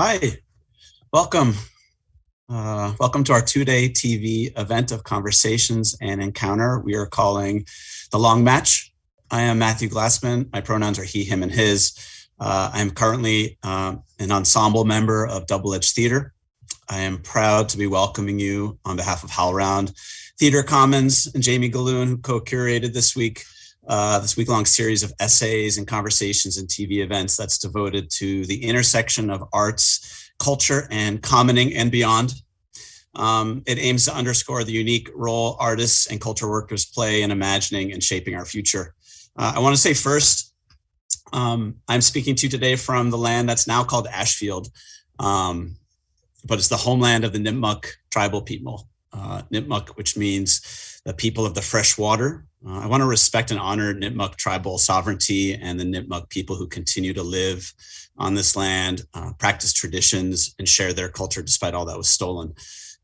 Hi, welcome. Uh, welcome to our two-day TV event of conversations and encounter we are calling The Long Match. I am Matthew Glassman. My pronouns are he, him, and his. Uh, I'm currently uh, an ensemble member of Double Edge Theater. I am proud to be welcoming you on behalf of HowlRound Theater Commons and Jamie Gahlon, who co-curated this week, uh, this week-long series of essays and conversations and TV events that's devoted to the intersection of arts, culture, and commoning and beyond. Um, it aims to underscore the unique role artists and culture workers play in imagining and shaping our future. Uh, I want to say first, um, I'm speaking to you today from the land that's now called Ashfield, um, but it's the homeland of the Nipmuc tribal people. Uh, Nipmuc, which means the people of the fresh water. Uh, I want to respect and honor Nipmuc tribal sovereignty and the Nipmuc people who continue to live on this land, uh, practice traditions, and share their culture despite all that was stolen.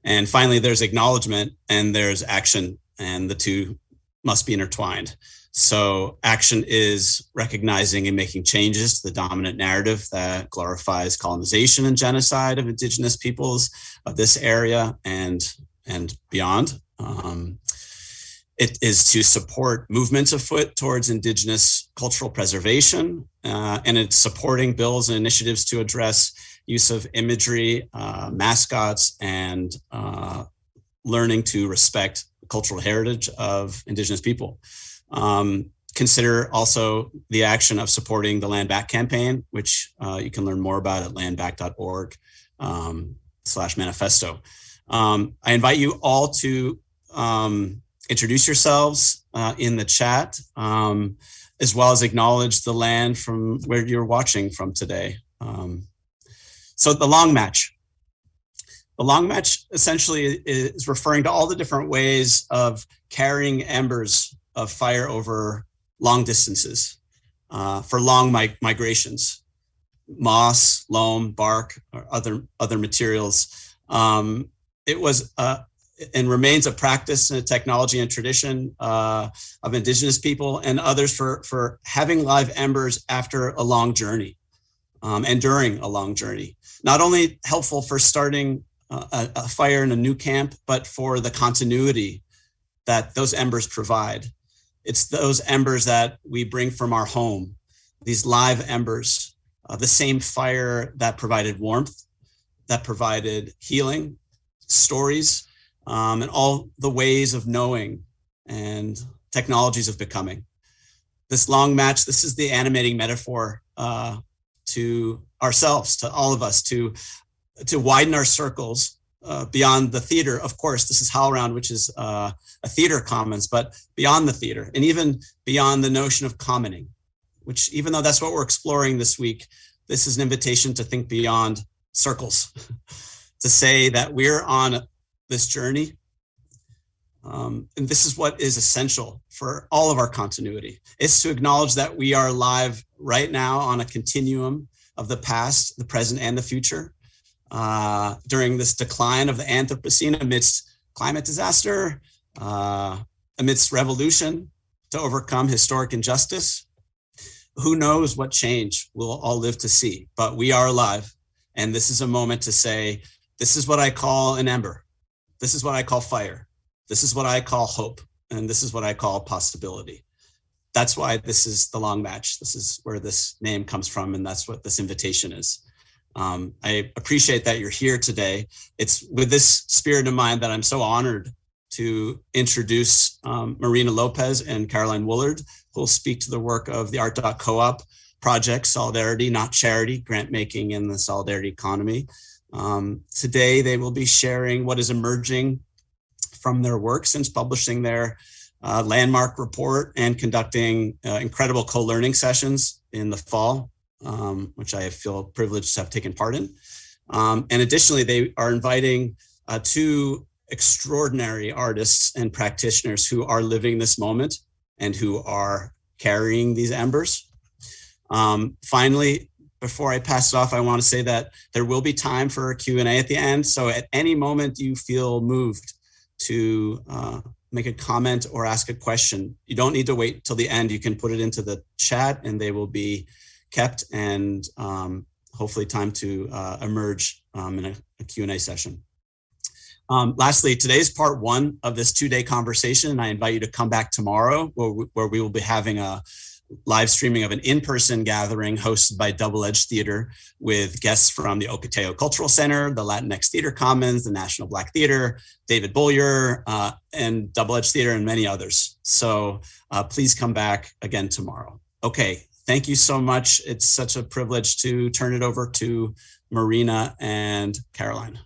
And finally, there's acknowledgement and there's action, and the two must be intertwined. So action is recognizing and making changes to the dominant narrative that glorifies colonization and genocide of indigenous peoples of this area and, and beyond. Um, it is to support movements afoot towards indigenous cultural preservation, uh, and it's supporting bills and initiatives to address use of imagery, uh, mascots, and uh, learning to respect cultural heritage of indigenous people. Um, consider also the action of supporting the Land Back campaign, which uh, you can learn more about at landback.org um, slash manifesto. Um, I invite you all to um, introduce yourselves uh, in the chat, um, as well as acknowledge the land from where you're watching from today. Um, so the long match. The long match essentially is referring to all the different ways of carrying embers of fire over long distances uh, for long mi migrations, moss, loam, bark, or other, other materials. Um, it was uh, and remains a practice and a technology and tradition uh, of indigenous people and others for, for having live embers after a long journey um, and during a long journey. Not only helpful for starting uh, a, a, fire in a new camp, but for the continuity that those embers provide. It's those embers that we bring from our home, these live embers, uh, the same fire that provided warmth, that provided healing, stories, um, and all the ways of knowing and technologies of becoming. This long match, this is the animating metaphor uh, to ourselves, to all of us, to, to widen our circles uh, beyond the theater. Of course, this is HowlRound, which is uh, a theater commons, but beyond the theater and even beyond the notion of commoning, which even though that's what we're exploring this week, this is an invitation to think beyond circles, to say that we're on this journey. Um, and this is what is essential for all of our continuity. It's to acknowledge that we are alive right now on a continuum of the past, the present, and the future uh, during this decline of the Anthropocene amidst climate disaster, uh, amidst revolution to overcome historic injustice. Who knows what change we'll all live to see, but we are alive. And this is a moment to say, this is what I call an ember. This is what I call fire. This is what I call hope. And this is what I call possibility. That's why this is the long match. This is where this name comes from. And that's what this invitation is. Um, I appreciate that you're here today. It's with this spirit in mind that I'm so honored to introduce um, Marina Lopez and Caroline Woolard, who will speak to the work of the Art Co-op project, Solidarity, Not Charity, grant making in the solidarity economy. Um, today, they will be sharing what is emerging from their work since publishing their uh, landmark report and conducting uh, incredible co-learning sessions in the fall um, which I feel privileged to have taken part in. Um, and additionally, they are inviting uh, two extraordinary artists and practitioners who are living this moment and who are carrying these embers. Um, finally, before I pass it off, I want to say that there will be time for a Q&A at the end. So at any moment you feel moved to uh, make a comment or ask a question, you don't need to wait till the end. You can put it into the chat and they will be kept and um, hopefully time to uh, emerge um, in a, a Q&A session. Um, lastly, today's part one of this two-day conversation. And I invite you to come back tomorrow where we, where we will be having a live streaming of an in-person gathering hosted by Double Edge Theater with guests from the Ocotillo Cultural Center, the Latinx Theater Commons, the National Black Theater, David Bollier, uh, and Double Edge Theater, and many others. So uh, please come back again tomorrow. Okay, thank you so much. It's such a privilege to turn it over to Marina and Caroline.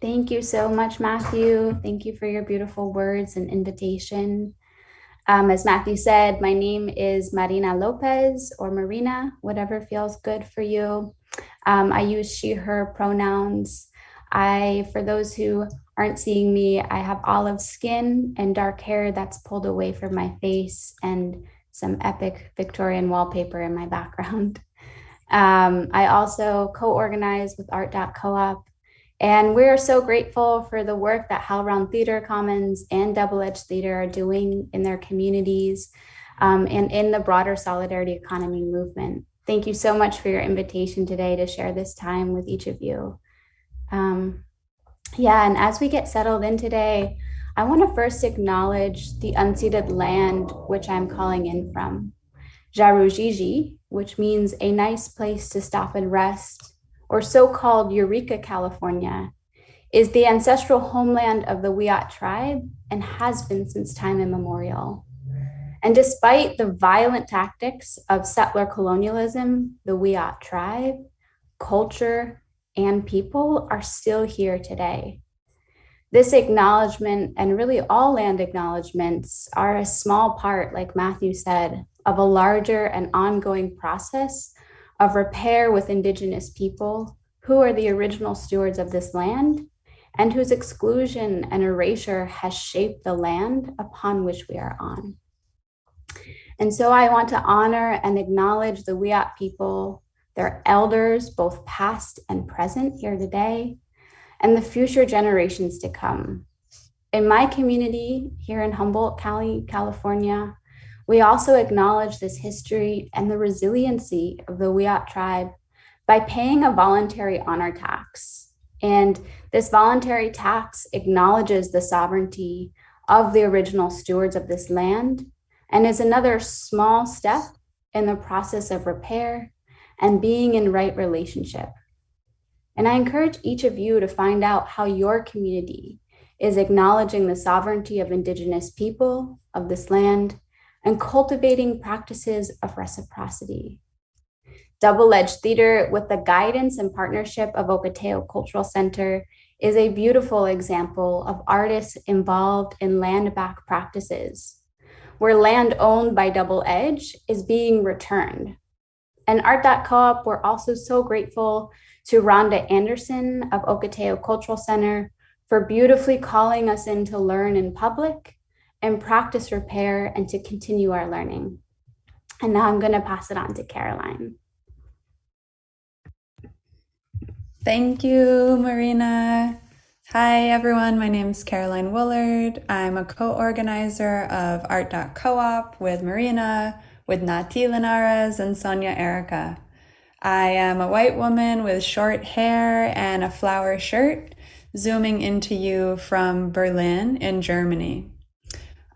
Thank you so much, Matthew. Thank you for your beautiful words and invitation. Um, as Matthew said, my name is Marina Lopez or Marina, whatever feels good for you. Um, I use she, her pronouns. I, for those who aren't seeing me, I have olive skin and dark hair that's pulled away from my face and some epic Victorian wallpaper in my background. Um, I also co-organize with Art.coop and we're so grateful for the work that HowlRound Theater Commons and Double Edge Theater are doing in their communities um, and in the broader solidarity economy movement. Thank you so much for your invitation today to share this time with each of you. Um, yeah, and as we get settled in today, I want to first acknowledge the unceded land which I'm calling in from. Jaroujiji, which means a nice place to stop and rest, or so-called Eureka, California, is the ancestral homeland of the Wiyot tribe and has been since time immemorial. And despite the violent tactics of settler colonialism, the Wiyot tribe, culture, and people are still here today. This acknowledgement and really all land acknowledgements are a small part, like Matthew said, of a larger and ongoing process of repair with indigenous people who are the original stewards of this land and whose exclusion and erasure has shaped the land upon which we are on. And so I want to honor and acknowledge the Wiyot people, their elders, both past and present here today, and the future generations to come. In my community here in Humboldt County, California, we also acknowledge this history and the resiliency of the Wiyot tribe by paying a voluntary honor tax. And this voluntary tax acknowledges the sovereignty of the original stewards of this land and is another small step in the process of repair and being in right relationship. And I encourage each of you to find out how your community is acknowledging the sovereignty of indigenous people of this land and cultivating practices of reciprocity. Double Edge Theater, with the guidance and partnership of Ocotillo Cultural Center, is a beautiful example of artists involved in land back practices, where land owned by Double Edge is being returned. And Art.coop, we're also so grateful to Rhonda Anderson of Ocotillo Cultural Center for beautifully calling us in to learn in public and practice repair and to continue our learning. And now I'm going to pass it on to Caroline. Thank you, Marina. Hi, everyone. My name is Caroline Woolard. I'm a co-organizer of Art.coop with Marina, with Nati Linares and Sonia Erika. I am a white woman with short hair and a flower shirt, zooming into you from Berlin in Germany.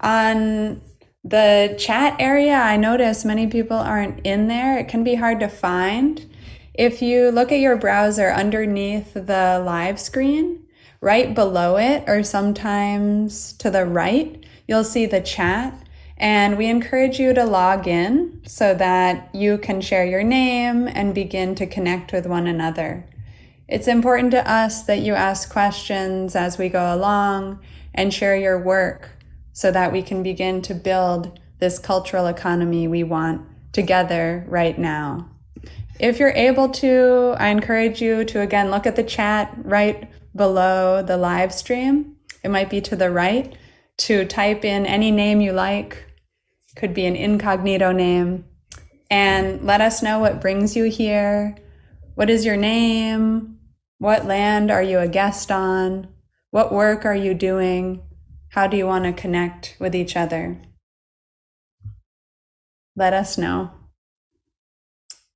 On the chat area, I notice many people aren't in there. It can be hard to find. If you look at your browser underneath the live screen, right below it, or sometimes to the right, you'll see the chat. And we encourage you to log in so that you can share your name and begin to connect with one another. It's important to us that you ask questions as we go along and share your work so that we can begin to build this cultural economy we want together right now. If you're able to, I encourage you to again look at the chat right below the live stream. It might be to the right to type in any name you like, could be an incognito name, and let us know what brings you here. What is your name? What land are you a guest on? What work are you doing? How do you want to connect with each other? Let us know.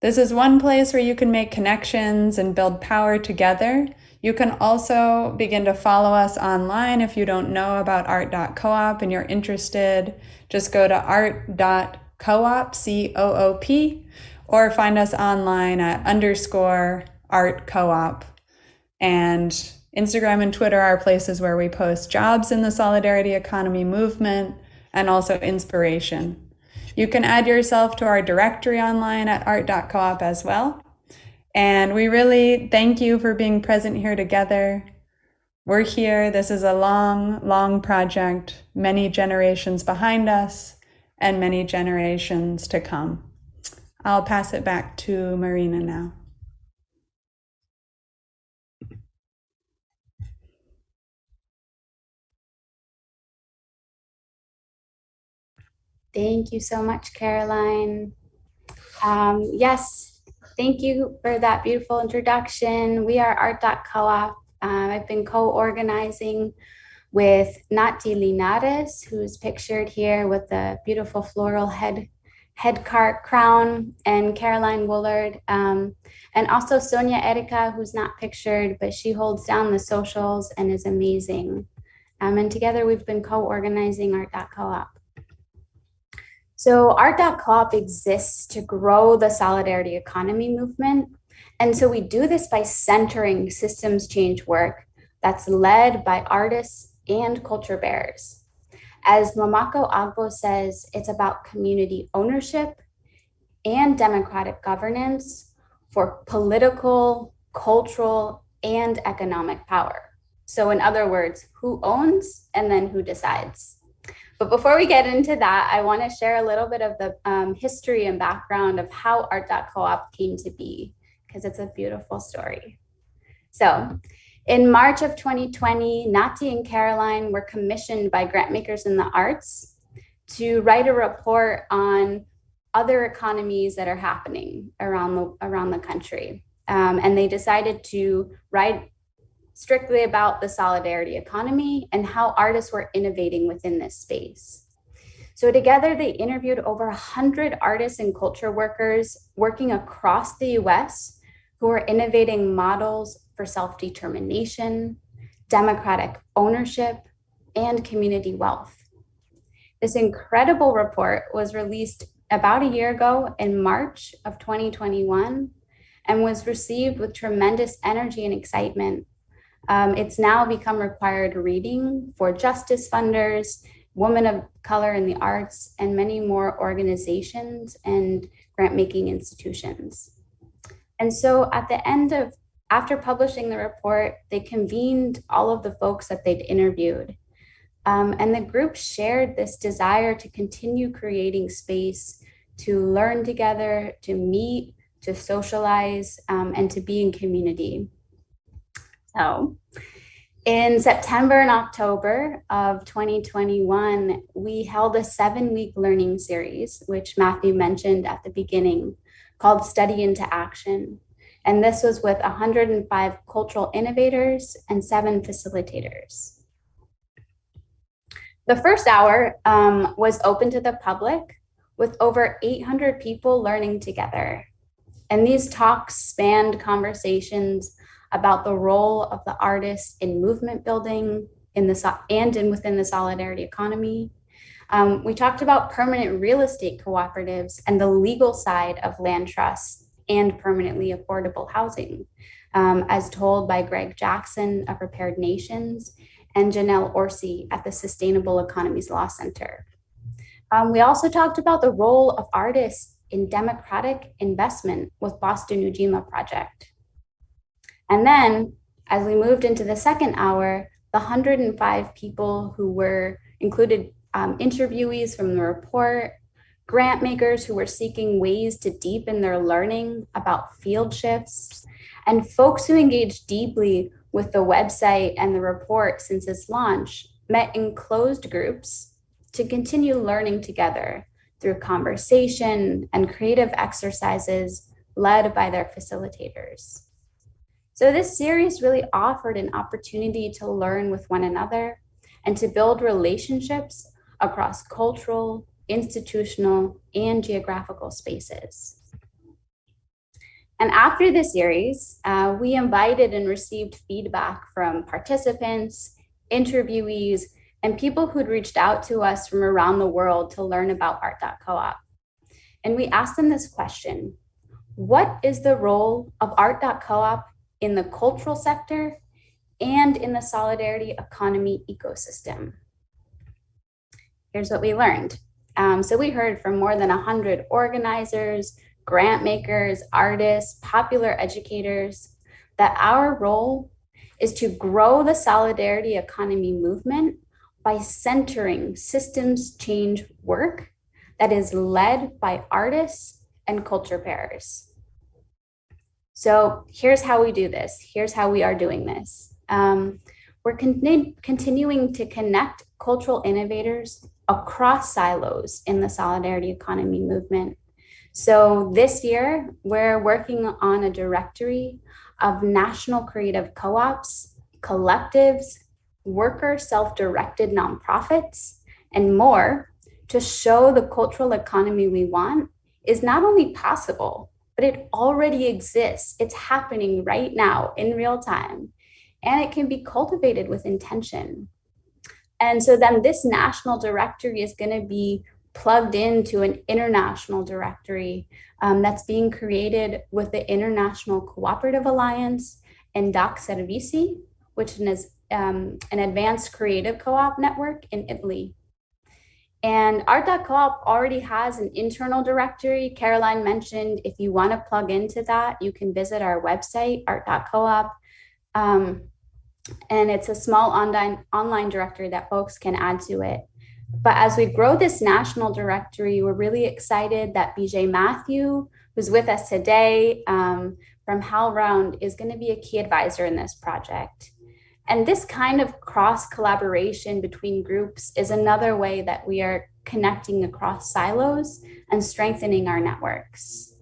This is one place where you can make connections and build power together. You can also begin to follow us online if you don't know about art.coop and you're interested. Just go to art.coop, C O O P, or find us online at underscore art co-op. And Instagram and Twitter are places where we post jobs in the solidarity economy movement and also inspiration. You can add yourself to our directory online at art.coop as well. And we really thank you for being present here together. We're here. This is a long, long project, many generations behind us and many generations to come. I'll pass it back to Marina now. Thank you so much, Caroline. Um, yes, thank you for that beautiful introduction. We are Art.coop. Um, I've been co-organizing with Nati Linares, who's pictured here with the beautiful floral head head cart crown, and Caroline Woolard, um, and also Sonia Erika, who's not pictured, but she holds down the socials and is amazing. Um, and together we've been co-organizing Art.coop. So Art.coop exists to grow the solidarity economy movement. And so we do this by centering systems change work that's led by artists and culture bearers. As Nwamaka Agbo says, it's about community ownership and democratic governance for political, cultural, and economic power. So in other words, who owns and then who decides. But before we get into that, I want to share a little bit of the um, history and background of how Art.coop came to be, because it's a beautiful story. So in March of 2020, Nati and Caroline were commissioned by Grantmakers in the Arts to write a report on other economies that are happening around the, around the country. Um, and they decided to write strictly about the solidarity economy and how artists were innovating within this space. So together they interviewed over 100 artists and culture workers working across the US who are innovating models for self-determination, democratic ownership, and community wealth. This incredible report was released about a year ago in March of 2021 and was received with tremendous energy and excitement um, it's now become required reading for justice funders, women of color in the arts, and many more organizations and grant making institutions. And so at the end of, after publishing the report, they convened all of the folks that they'd interviewed. Um, and the group shared this desire to continue creating space to learn together, to meet, to socialize, um, and to be in community. So in September and October of 2021, we held a seven week learning series, which Matthew mentioned at the beginning, called Study into Action. And this was with 105 cultural innovators and seven facilitators. The first hour um, was open to the public with over 800 people learning together. And these talks spanned conversations about the role of the artist in movement building in the and in within the solidarity economy. Um, we talked about permanent real estate cooperatives and the legal side of land trusts and permanently affordable housing, um, as told by Greg Jackson of Repaired Nations and Janelle Orsi at the Sustainable Economies Law Center. Um, we also talked about the role of artists in democratic investment with Boston Ujima Project. And then as we moved into the second hour, the 105 people who were included um, interviewees from the report, grant makers who were seeking ways to deepen their learning about field shifts, and folks who engaged deeply with the website and the report since its launch met in closed groups to continue learning together through conversation and creative exercises led by their facilitators. So this series really offered an opportunity to learn with one another and to build relationships across cultural, institutional, and geographical spaces. And after the series, uh, we invited and received feedback from participants, interviewees, and people who'd reached out to us from around the world to learn about art.coop. And we asked them this question, what is the role of art.coop in the cultural sector and in the solidarity economy ecosystem? Here's what we learned. Um, so we heard from more than 100 organizers, grant makers, artists, popular educators, that our role is to grow the solidarity economy movement by centering systems change work that is led by artists and culture bearers. So here's how we do this. Here's how we are doing this. Um, we're con continuing to connect cultural innovators across silos in the solidarity economy movement. So this year, we're working on a directory of national creative co-ops, collectives, worker self-directed nonprofits, and more to show the cultural economy we want is not only possible, but it already exists. It's happening right now in real time, and it can be cultivated with intention. And so then this national directory is going to be plugged into an international directory um, that's being created with the International Cooperative Alliance and Doc Servizi, which is um, an advanced creative co-op network in Italy. And Art.coop already has an internal directory. Caroline mentioned if you want to plug into that, you can visit our website, art.coop. Um, and it's a small online, online directory that folks can add to it. But as we grow this national directory, we're really excited that Vijay Mathew, who's with us today um, from HowlRound, is going to be a key advisor in this project. And this kind of cross collaboration between groups is another way that we are connecting across silos and strengthening our networks.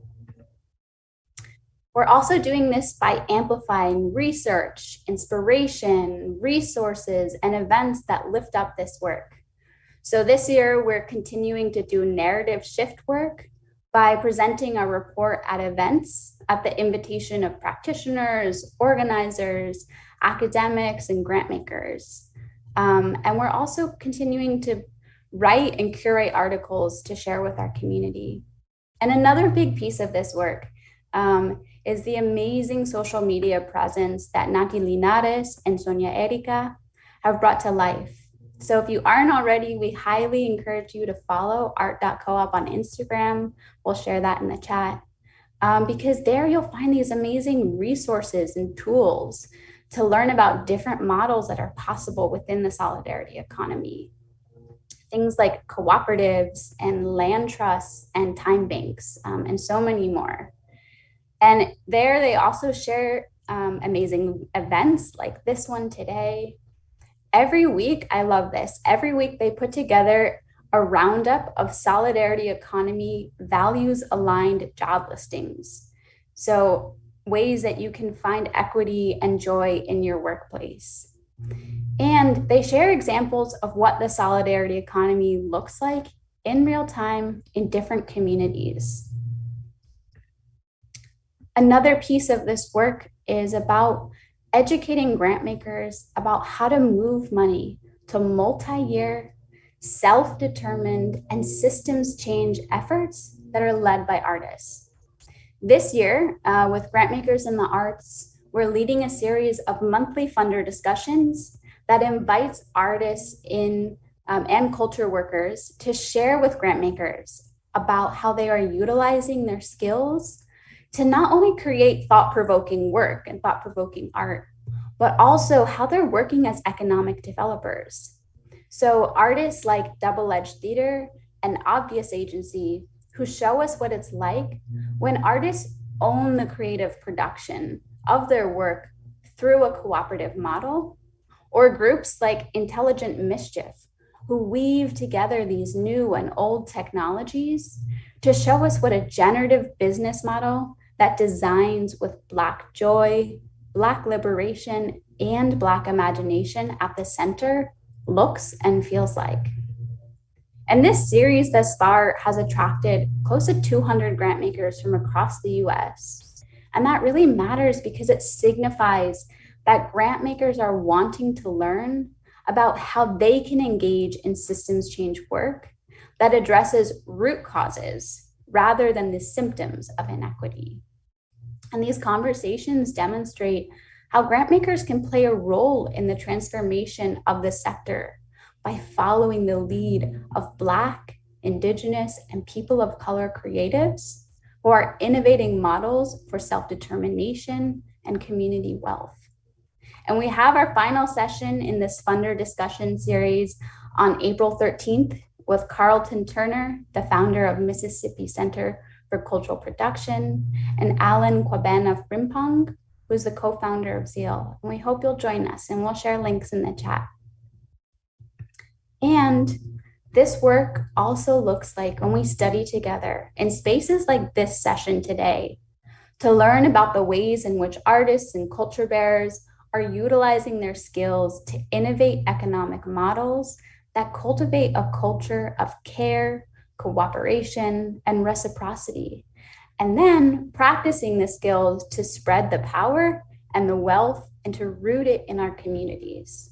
We're also doing this by amplifying research, inspiration, resources, and events that lift up this work. So this year, we're continuing to do narrative shift work by presenting a report at events at the invitation of practitioners, organizers, academics, and grant makers. Um, and we're also continuing to write and curate articles to share with our community. And another big piece of this work um, is the amazing social media presence that Nati Linares and Sonia Erika have brought to life. So if you aren't already, we highly encourage you to follow art.coop on Instagram. We'll share that in the chat. Um, because there you'll find these amazing resources and tools to learn about different models that are possible within the solidarity economy. Things like cooperatives and land trusts and time banks um, and so many more. And there they also share um, amazing events like this one today. Every week, I love this. Every week they put together a roundup of solidarity economy values aligned job listings. So ways that you can find equity and joy in your workplace. And they share examples of what the solidarity economy looks like in real time in different communities. Another piece of this work is about educating grant makers about how to move money to multi-year, self-determined, and systems change efforts that are led by artists. This year, uh, with Grantmakers in the arts, we're leading a series of monthly funder discussions that invites artists in um, and culture workers to share with grantmakers about how they are utilizing their skills to not only create thought-provoking work and thought-provoking art, but also how they're working as economic developers. So artists like Double Edge Theater and Obvious Agency who show us what it's like when artists own the creative production of their work through a cooperative model, or groups like Intelligent Mischief, who weave together these new and old technologies to show us what a generative business model that designs with Black joy, Black liberation, and Black imagination at the center looks and feels like. And this series thus far has attracted close to 200 grant makers from across the US. And that really matters because it signifies that grant makers are wanting to learn about how they can engage in systems change work that addresses root causes rather than the symptoms of inequity. And these conversations demonstrate how grant makers can play a role in the transformation of the sector by following the lead of Black, Indigenous, and people of color creatives who are innovating models for self-determination and community wealth. And we have our final session in this funder discussion series on April 13th with Carlton Turner, the founder of Mississippi Center for Cultural Production, and Alan Kwabena Frimpong, who's the co-founder of Zeal. And we hope you'll join us and we'll share links in the chat. And this work also looks like when we study together in spaces like this session today to learn about the ways in which artists and culture bearers are utilizing their skills to innovate economic models that cultivate a culture of care, cooperation, and reciprocity. And then practicing the skills to spread the power and the wealth and to root it in our communities.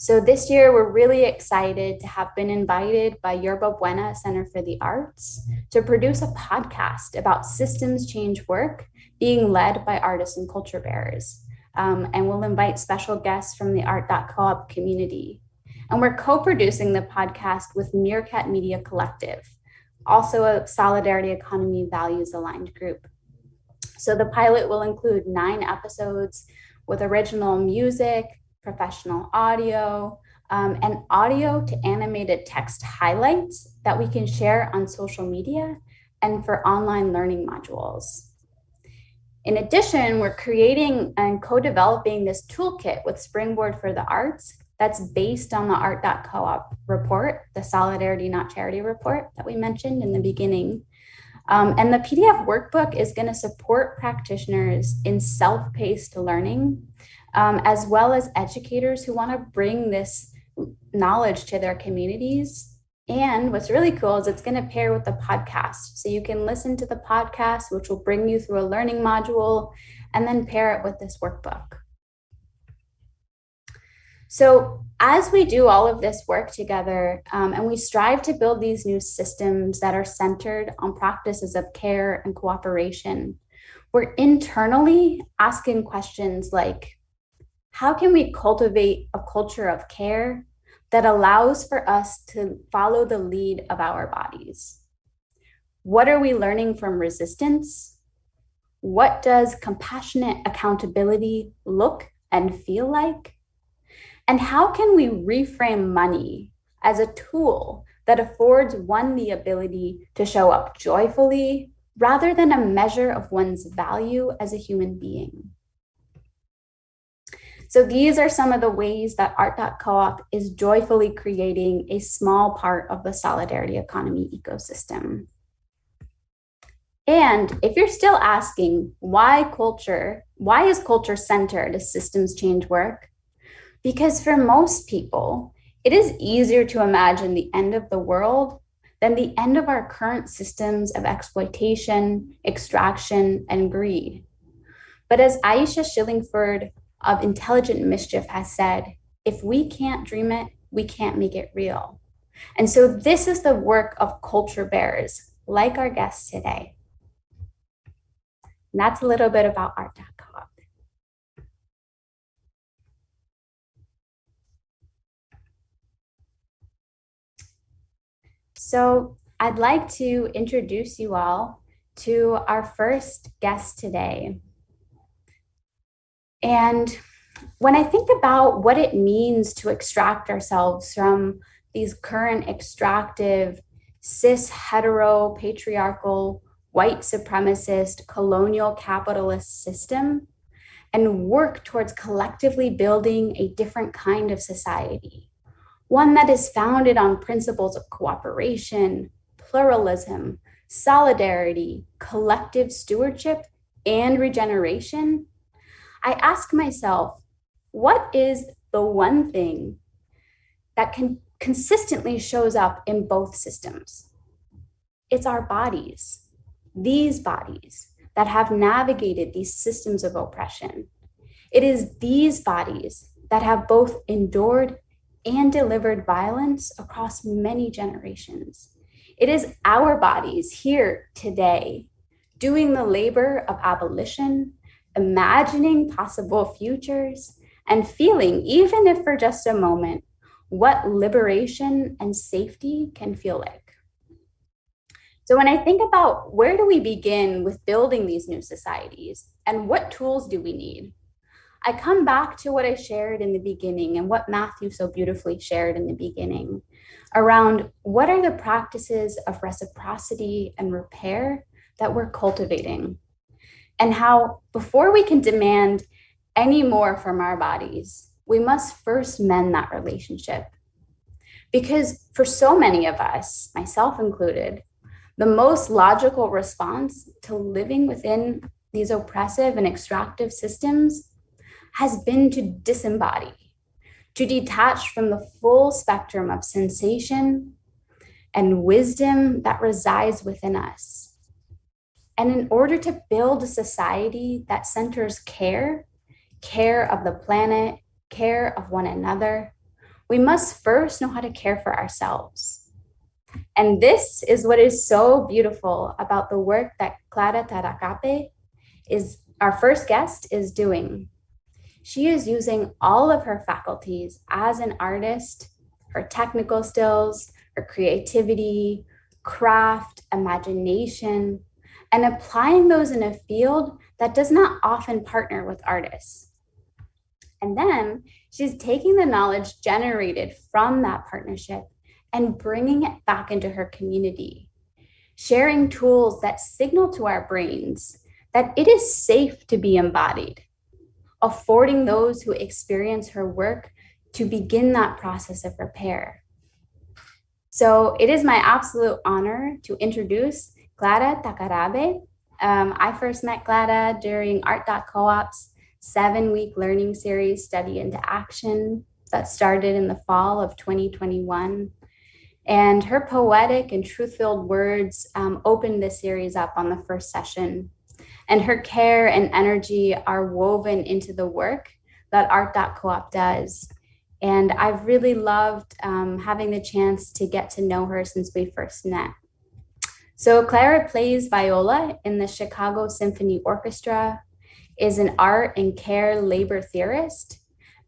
So this year, we're really excited to have been invited by Yerba Buena Center for the Arts to produce a podcast about systems change work being led by artists and culture bearers. Um, and we'll invite special guests from the art.coop community. And we're co-producing the podcast with Meerkat Media Collective, also a solidarity economy values aligned group. So the pilot will include nine episodes with original music, professional audio, um, and audio to animated text highlights that we can share on social media and for online learning modules. In addition, we're creating and co-developing this toolkit with Springboard for the Arts that's based on the art.coop report, the Solidarity Not Charity report that we mentioned in the beginning. Um, and the PDF workbook is gonna support practitioners in self-paced learning um, as well as educators who want to bring this knowledge to their communities. And what's really cool is it's going to pair with the podcast. So you can listen to the podcast, which will bring you through a learning module, and then pair it with this workbook. So as we do all of this work together um, and we strive to build these new systems that are centered on practices of care and cooperation, we're internally asking questions like, how can we cultivate a culture of care that allows for us to follow the lead of our bodies? What are we learning from resistance? What does compassionate accountability look and feel like? And how can we reframe money as a tool that affords one the ability to show up joyfully rather than a measure of one's value as a human being? So these are some of the ways that Art.coop is joyfully creating a small part of the solidarity economy ecosystem. And if you're still asking why culture, why is culture centered as systems change work? Because for most people, it is easier to imagine the end of the world than the end of our current systems of exploitation, extraction, and greed. But as Aisha Shillingford of intelligent mischief has said, if we can't dream it, we can't make it real. And so this is the work of culture bearers, like our guests today. And that's a little bit about art.coop. So I'd like to introduce you all to our first guest today. And when I think about what it means to extract ourselves from these current extractive, cis, hetero, patriarchal, white supremacist, colonial capitalist system, and work towards collectively building a different kind of society, one that is founded on principles of cooperation, pluralism, solidarity, collective stewardship, and regeneration, I ask myself, what is the one thing that can consistently shows up in both systems? It's our bodies, these bodies that have navigated these systems of oppression. It is these bodies that have both endured and delivered violence across many generations. It is our bodies here today doing the labor of abolition, imagining possible futures, and feeling, even if for just a moment, what liberation and safety can feel like. So, when I think about where do we begin with building these new societies and what tools do we need, I come back to what I shared in the beginning and what Matthew so beautifully shared in the beginning around what are the practices of reciprocity and repair that we're cultivating, and how before we can demand any more from our bodies, we must first mend that relationship. Because for so many of us, myself included, the most logical response to living within these oppressive and extractive systems has been to disembody, to detach from the full spectrum of sensation and wisdom that resides within us. And in order to build a society that centers care, care of the planet, care of one another, we must first know how to care for ourselves. And this is what is so beautiful about the work that Clara Takarabe is our first guest is doing. She is using all of her faculties as an artist, her technical skills, her creativity, craft, imagination, and applying those in a field that does not often partner with artists. And then she's taking the knowledge generated from that partnership and bringing it back into her community, sharing tools that signal to our brains that it is safe to be embodied, affording those who experience her work to begin that process of repair. So it is my absolute honor to introduce Clara Takarabe. Um, I first met Clara during Art.coop's seven week learning series, Study into Action, that started in the fall of 2021. And her poetic and truth filled words um, opened the series up on the first session. And her care and energy are woven into the work that Art.coop does. And I've really loved um, having the chance to get to know her since we first met. So Clara plays viola in the Chicago Symphony Orchestra, is an art and care labor theorist,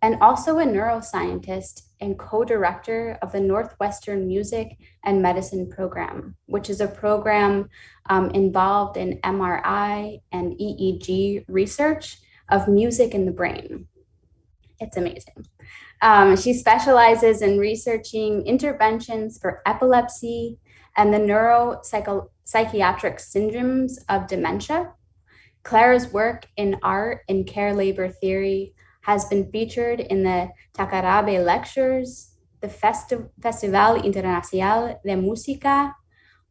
and also a neuroscientist and co-director of the Northwestern Music and Medicine Program, which is a program um, involved in MRI and EEG research of music in the brain. It's amazing. Um, she specializes in researching interventions for epilepsy, and the neuropsychiatric syndromes of dementia. Clara's work in art and care labor theory has been featured in the Takarabe Lectures, the Festi Festival Internacional de Música,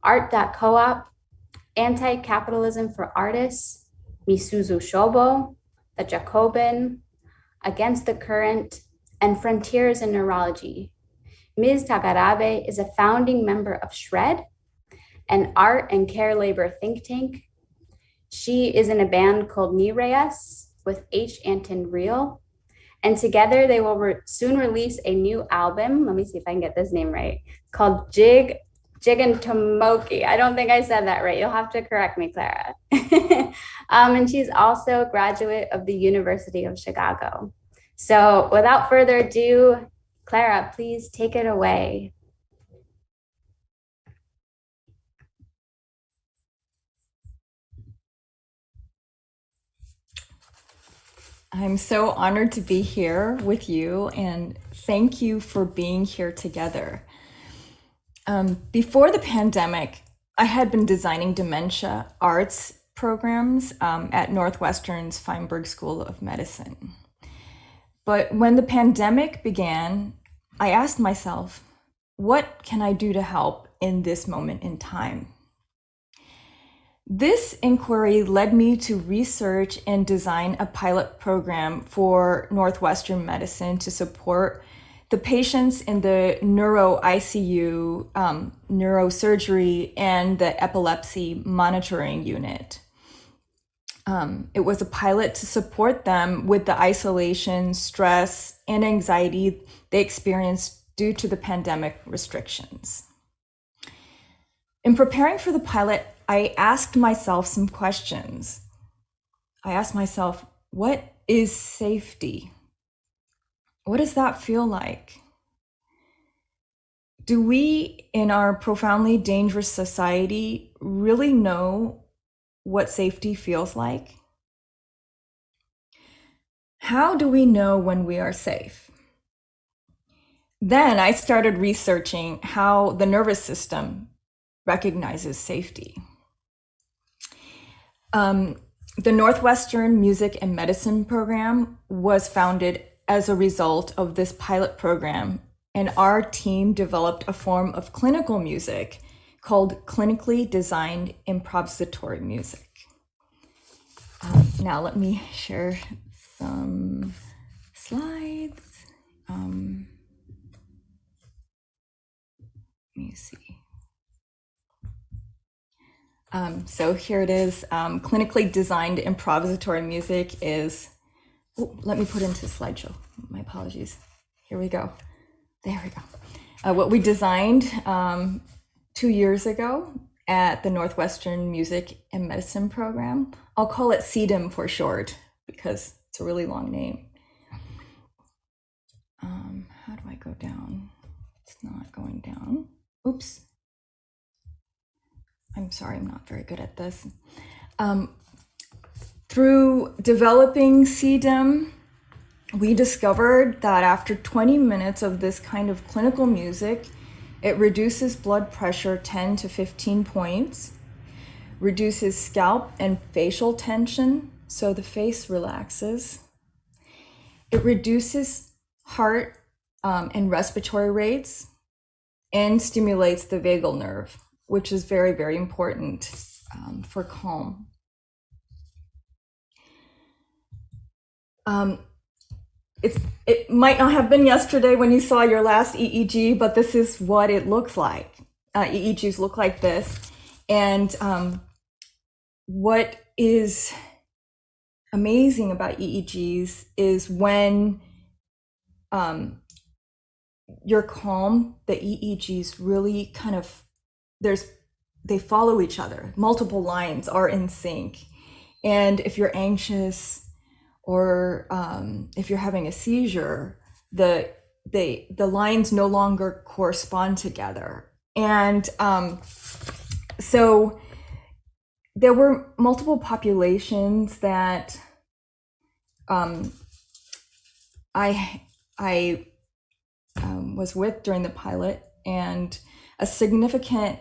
Art.coop, Anti-Capitalism for Artists, Misuzu Shobo, The Jacobin, Against the Current, and Frontiers in Neurology, Ms. Takarabe is a founding member of SHRED, an art and care labor think tank. She is in a band called Nereus with H. Anton Real. And together they will re soon release a new album. Let me see if I can get this name right. Called Jig Jigantomoki. I don't think I said that right. You'll have to correct me, Clara. um, and she's also a graduate of the University of Chicago. So without further ado, Clara, please take it away. I'm so honored to be here with you and thank you for being here together. Um, before the pandemic, I had been designing dementia arts programs um, at Northwestern's Feinberg School of Medicine. But when the pandemic began, I asked myself, what can I do to help in this moment in time? This inquiry led me to research and design a pilot program for Northwestern Medicine to support the patients in the neuro ICU, um, neurosurgery, and the epilepsy monitoring unit. Um, it was a pilot to support them with the isolation, stress, and anxiety they experienced due to the pandemic restrictions. In preparing for the pilot, I asked myself some questions. I asked myself, what is safety? What does that feel like? Do we, in our profoundly dangerous society, really know what safety feels like? How do we know when we are safe? Then I started researching how the nervous system recognizes safety. Um, the Northwestern Music and Medicine Program was founded as a result of this pilot program, and our team developed a form of clinical music called clinically designed improvisatory music. Um, now, let me share some slides. Um, me see. Um, so here it is. Um, clinically designed improvisatory music is, oh, let me put into slideshow. My apologies. Here we go. There we go. Uh, what we designed um, two years ago at the Northwestern Music and Medicine Program. I'll call it CDIM for short because it's a really long name. Um, how do I go down? It's not going down. Oops. I'm sorry, I'm not very good at this. Um, through developing CDIM, we discovered that after 20 minutes of this kind of clinical music, it reduces blood pressure 10 to 15 points, reduces scalp and facial tension, so the face relaxes. It reduces heart um, and respiratory rates and stimulates the vagal nerve which is very, very important um, for calm. Um, it's, it might not have been yesterday when you saw your last EEG, but this is what it looks like. Uh, EEGs look like this. And um, what is amazing about EEGs is when um, you're calm, the EEGs really kind of there's they follow each other. Multiple lines are in sync. And if you're anxious or um, if you're having a seizure, the they the lines no longer correspond together. And um, so there were multiple populations that um, I I um, was with during the pilot, and a significant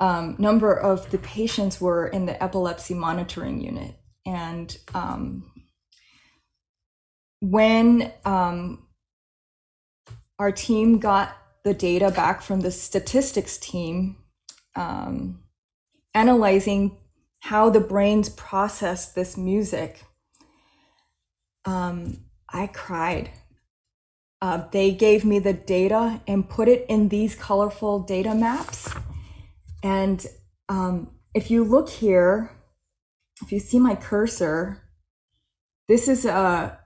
um, number of the patients were in the epilepsy monitoring unit. And um, when um, our team got the data back from the statistics team, um, analyzing how the brains process this music, um, I cried. Uh, they gave me the data and put it in these colorful data maps and um, if you look here, if you see my cursor, this is a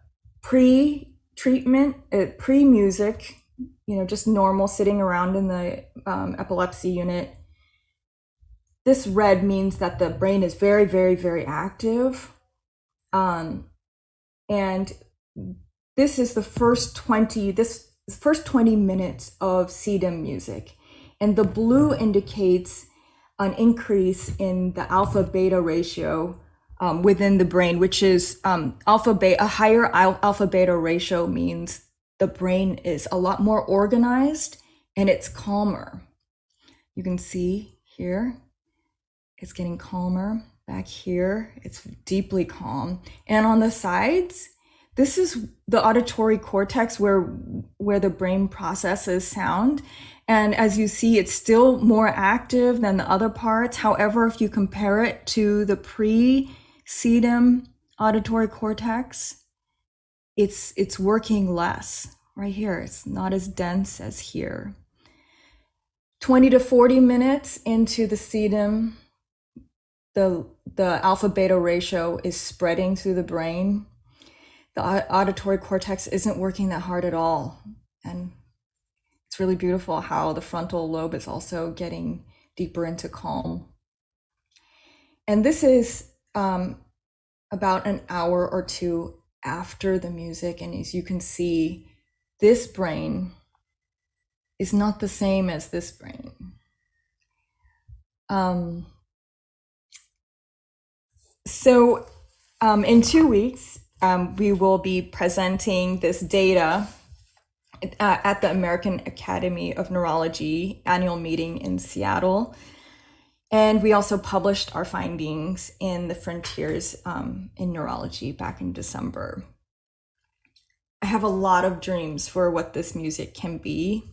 pre-treatment, uh, pre-music, you know, just normal sitting around in the um, epilepsy unit. This red means that the brain is very, very, very active. Um, and this is the first 20, this first 20 minutes of CDIM music. And the blue indicates an increase in the alpha beta ratio um, within the brain, which is um, alpha beta, a higher alpha beta ratio means the brain is a lot more organized and it's calmer. You can see here, it's getting calmer. Back here, it's deeply calm. And on the sides, this is the auditory cortex where, where the brain processes sound. And as you see, it's still more active than the other parts. However, if you compare it to the pre-CDIM auditory cortex, it's, it's working less right here. It's not as dense as here. 20 to 40 minutes into the CDIM the the alpha beta ratio is spreading through the brain. The auditory cortex isn't working that hard at all, and it's really beautiful how the frontal lobe is also getting deeper into calm. And this is um, about an hour or two after the music, and as you can see, this brain is not the same as this brain. Um, so, um, in two weeks, um, we will be presenting this data uh, at the American Academy of Neurology annual meeting in Seattle. And we also published our findings in the Frontiers um, in Neurology back in December. I have a lot of dreams for what this music can be.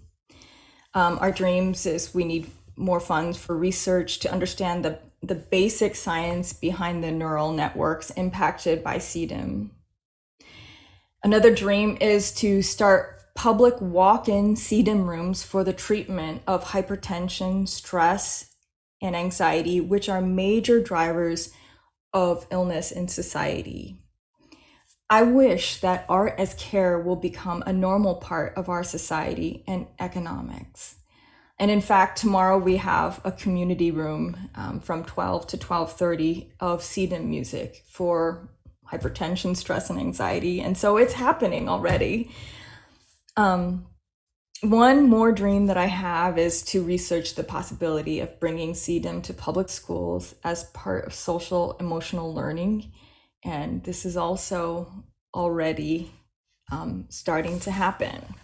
Um, our dreams is we need more funds for research to understand the, the basic science behind the neural networks impacted by CDIM. Another dream is to start public walk-in CDIM rooms for the treatment of hypertension, stress, and anxiety, which are major drivers of illness in society. I wish that art as care will become a normal part of our society and economics. And in fact, tomorrow we have a community room um, from 12 to 12:30 of CDIM music for hypertension, stress, and anxiety. And so it's happening already. Um, one more dream that I have is to research the possibility of bringing CDIM to public schools as part of social emotional learning. And this is also already um, starting to happen.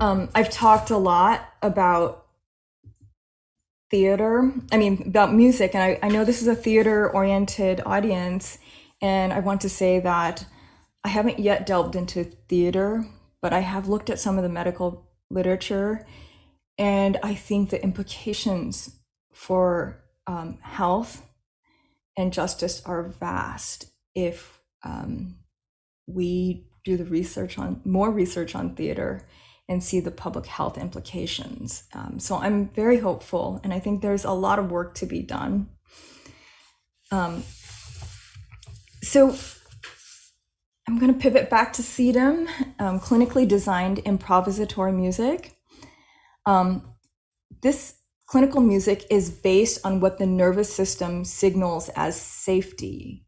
Um, I've talked a lot about theater, I mean, about music, and I, I know this is a theater oriented audience. And I want to say that I haven't yet delved into theater, but I have looked at some of the medical literature, and I think the implications for um, health and justice are vast if um, we do the research on more research on theater and see the public health implications. Um, so I'm very hopeful, and I think there's a lot of work to be done. Um, so I'm going to pivot back to CDIM, um, clinically designed improvisatory music. Um, this clinical music is based on what the nervous system signals as safety.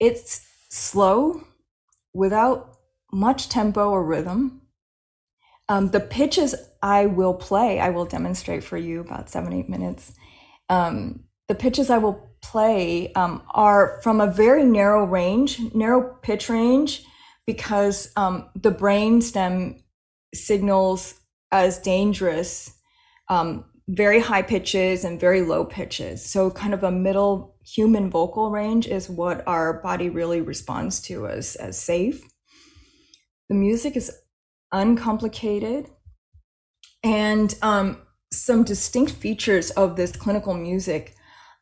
It's slow, without much tempo or rhythm. Um, the pitches I will play, I will demonstrate for you about seven, eight minutes. Um, the pitches I will play um, are from a very narrow range, narrow pitch range, because um, the brain stem signals as dangerous um, very high pitches and very low pitches. So, kind of a middle human vocal range is what our body really responds to as, as safe. The music is uncomplicated. And um, some distinct features of this clinical music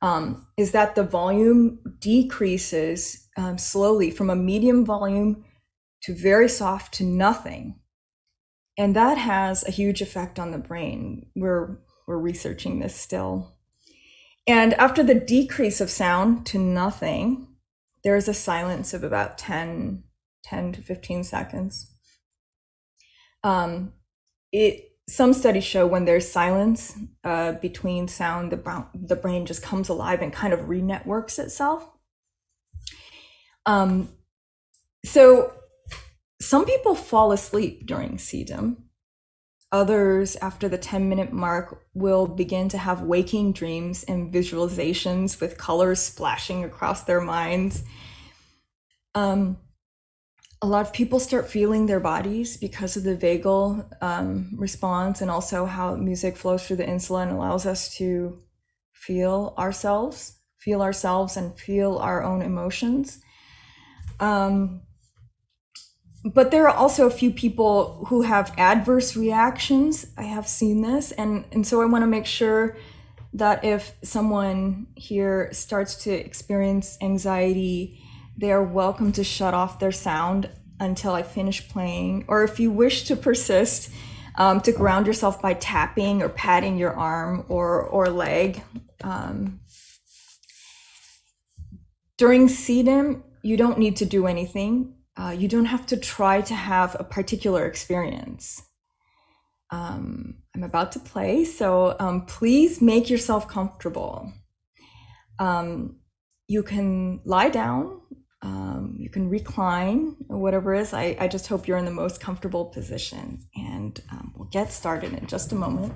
um, is that the volume decreases um, slowly from a medium volume to very soft to nothing. And that has a huge effect on the brain. We're, we're researching this still. And after the decrease of sound to nothing, there is a silence of about 10, 10 to 15 seconds. Um, it some studies show when there's silence uh, between sound, the, the brain just comes alive and kind of re-networks itself. Um, so some people fall asleep during CDIM. Others, after the 10 minute mark, will begin to have waking dreams and visualizations with colors splashing across their minds. Um, a lot of people start feeling their bodies because of the vagal um, response and also how music flows through the insula and allows us to feel ourselves, feel ourselves, and feel our own emotions. Um, but there are also a few people who have adverse reactions. I have seen this, and, and so I want to make sure that if someone here starts to experience anxiety, they are welcome to shut off their sound until I finish playing. Or if you wish to persist, um, to ground yourself by tapping or patting your arm or, or leg. Um, during CDIM, you don't need to do anything. Uh, you don't have to try to have a particular experience. Um, I'm about to play, so um, please make yourself comfortable. Um, you can lie down, um, you can recline, whatever is. I, I just hope you're in the most comfortable position. And um, we'll get started in just a moment.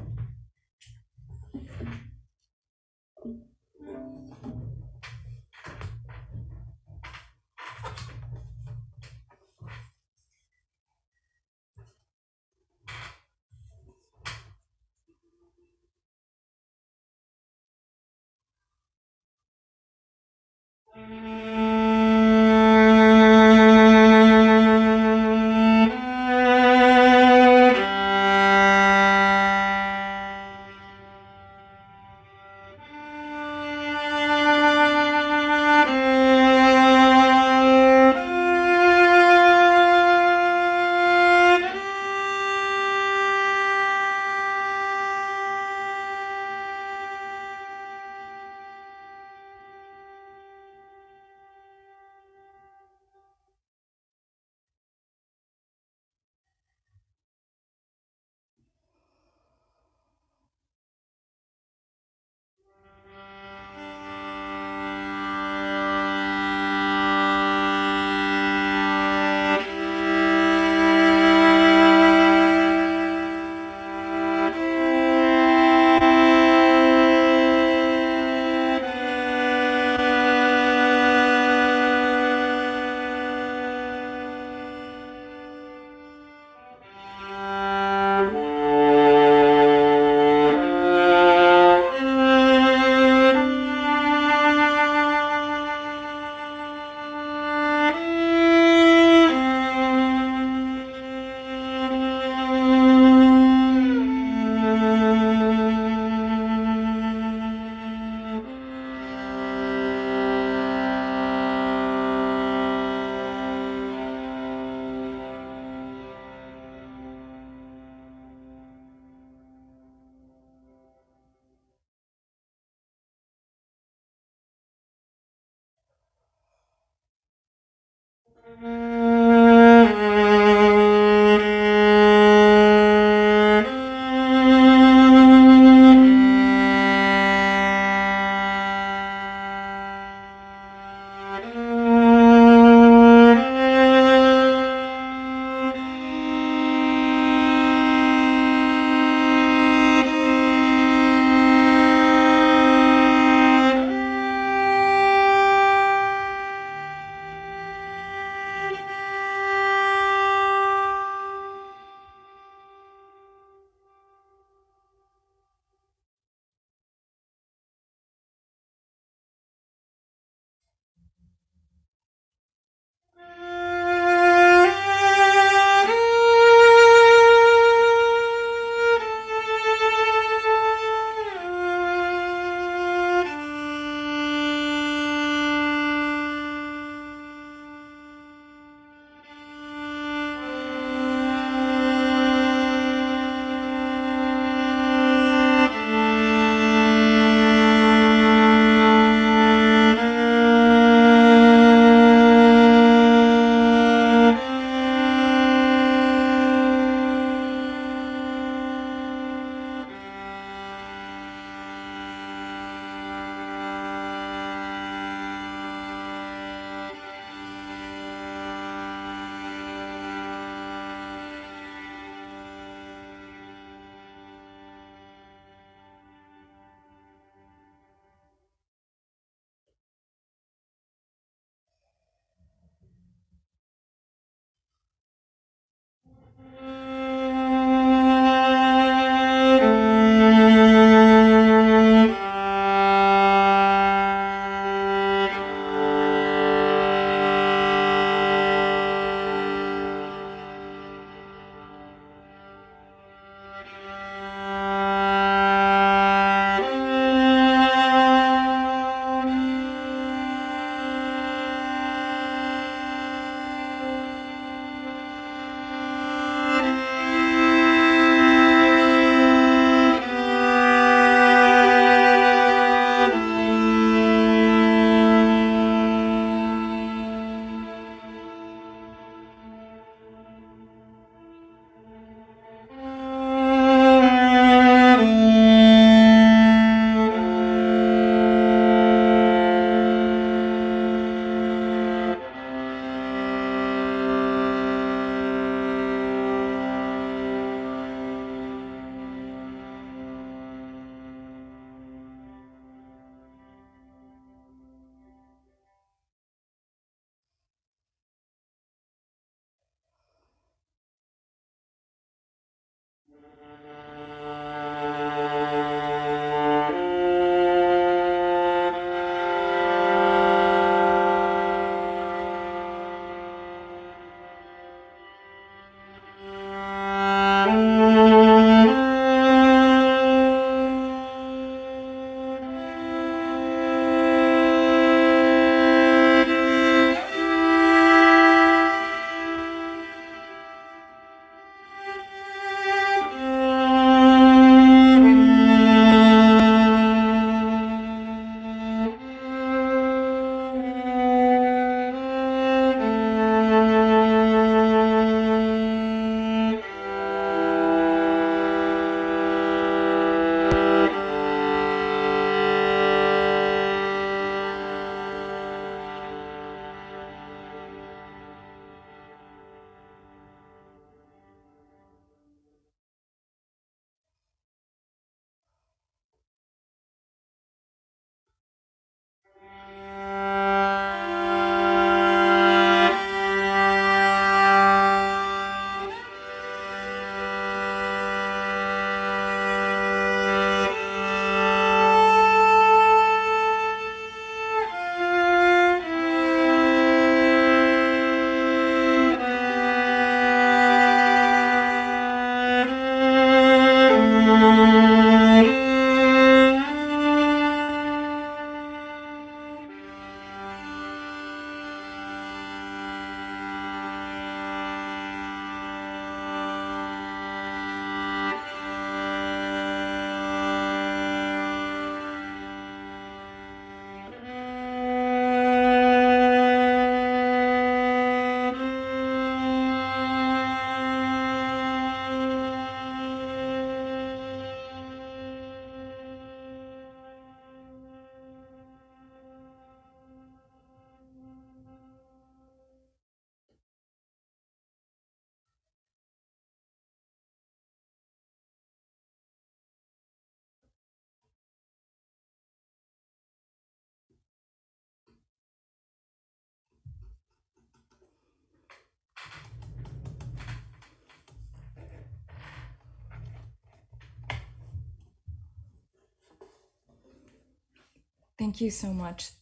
Thank you so much.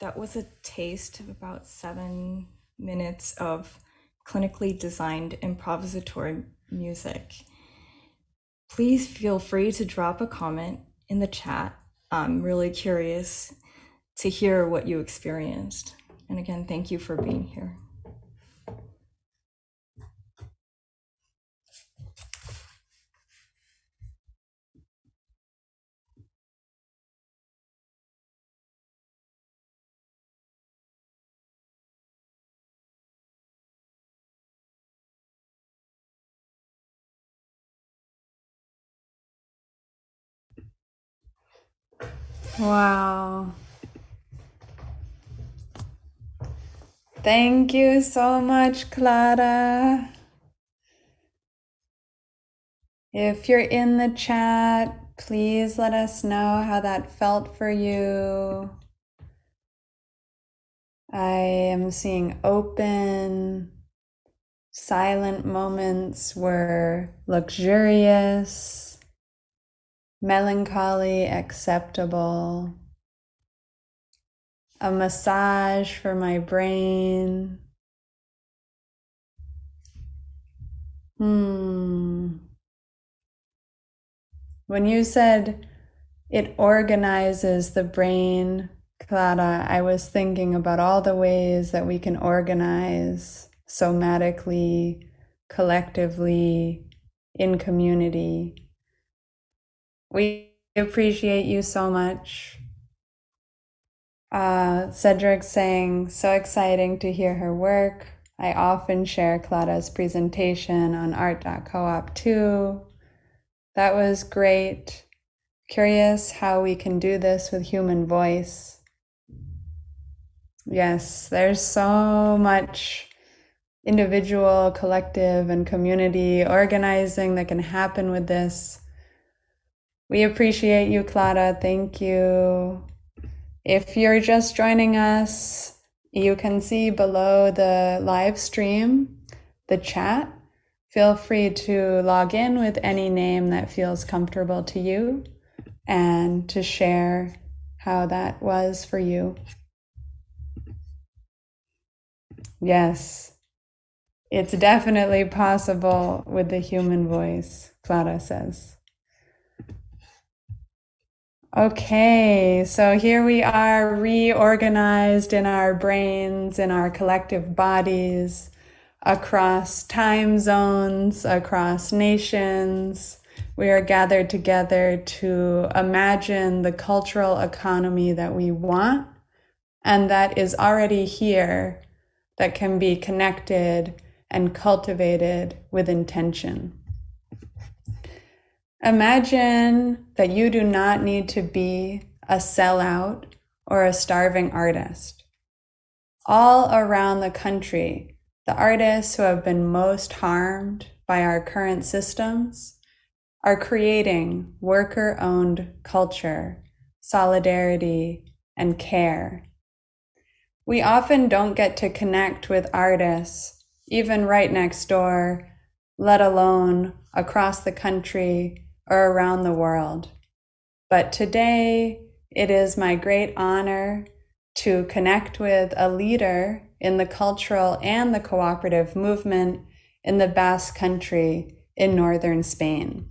That was a taste of about seven minutes of clinically designed improvisatory music. Please feel free to drop a comment in the chat. I'm really curious to hear what you experienced. And again, thank you for being here. Wow. Thank you so much, Clara. If you're in the chat, please let us know how that felt for you. I am seeing open, silent moments were luxurious, melancholy, acceptable a massage for my brain. Hmm. When you said it organizes the brain, Clara, I was thinking about all the ways that we can organize somatically, collectively, in community. We appreciate you so much. Uh, Cedric saying, so exciting to hear her work. I often share Clara's presentation on art.coop too. That was great. Curious how we can do this with human voice. Yes, there's so much individual, collective, and community organizing that can happen with this. We appreciate you, Clara. Thank you. If you're just joining us, you can see below the live stream the chat. Feel free to log in with any name that feels comfortable to you and to share how that was for you. Yes, it's definitely possible with the human voice, Clara says. Okay, so here we are reorganized in our brains, in our collective bodies, across time zones, across nations. We are gathered together to imagine the cultural economy that we want and that is already here, that can be connected and cultivated with intention. Imagine that you do not need to be a sellout or a starving artist. All around the country, the artists who have been most harmed by our current systems are creating worker owned culture, solidarity, and care. We often don't get to connect with artists, even right next door, let alone across the country or around the world. But today, it is my great honor to connect with a leader in the cultural and the cooperative movement in the Basque Country in northern Spain.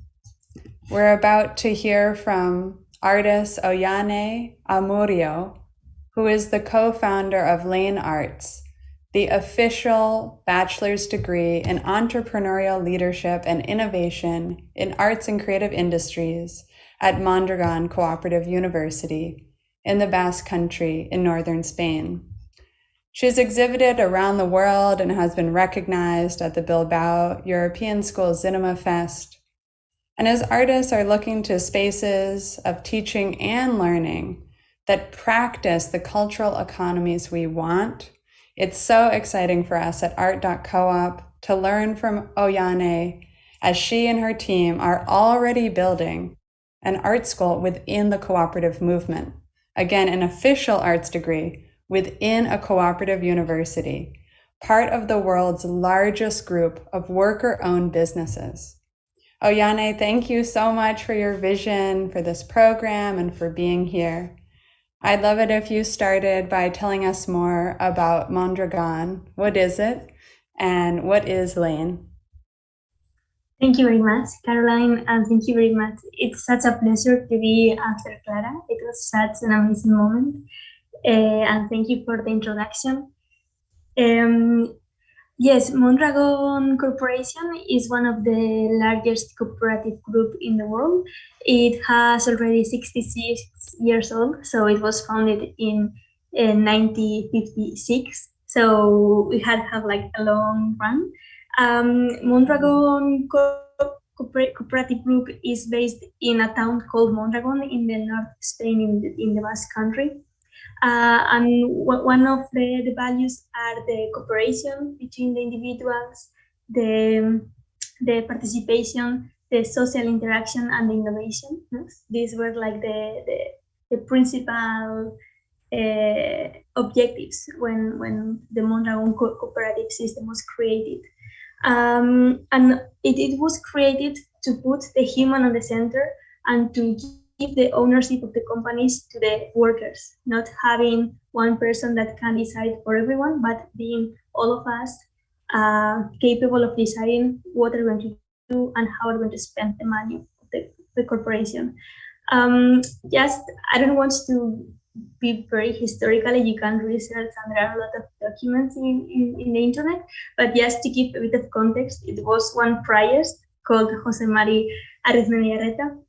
We're about to hear from artist Oihane Amurio, who is the co founder of LEINN Arts, the official bachelor's degree in entrepreneurial leadership and innovation in arts and creative industries at Mondragon Cooperative University in the Basque Country in northern Spain. She has exhibited around the world and has been recognized at the Bilbao European School Cinema Fest. And as artists are looking to spaces of teaching and learning that practice the cultural economies we want, it's so exciting for us at art.coop to learn from Oihane as she and her team are already building an art school within the cooperative movement. Again, an official arts degree within a cooperative university, part of the world's largest group of worker owned businesses. Oihane, thank you so much for your vision for this program and for being here. I'd love it if you started by telling us more about Mondragon. What is it? And what is LEINN? Thank you very much, Caroline, and thank you very much. It's such a pleasure to be after Clara. It was such an amazing moment. Uh, and thank you for the introduction. Um, yes, Mondragon Corporation is one of the largest cooperative group in the world. It has already 66 years old, so it was founded in uh, 1956. So we had have like a long run. Um, Mondragon Co Cooperative Group is based in a town called Mondragon in the north Spain in the, in the Basque Country. Uh, and one of the, the values are the cooperation between the individuals, the, the participation, the social interaction, and the innovation. These were like the, the, the principal uh, objectives when, when the Mondragon co cooperative system was created. Um, and it, it was created to put the human on the center and to the ownership of the companies to the workers, not having one person that can decide for everyone, but being all of us uh, capable of deciding what are we're going to do and how we're going to spend the money of the, the corporation. Um, just, I don't want to be very historically, you can research and there are a lot of documents in, in, in the internet, but just to give a bit of context, it was one priest called Jose Mari Arizmendiarrieta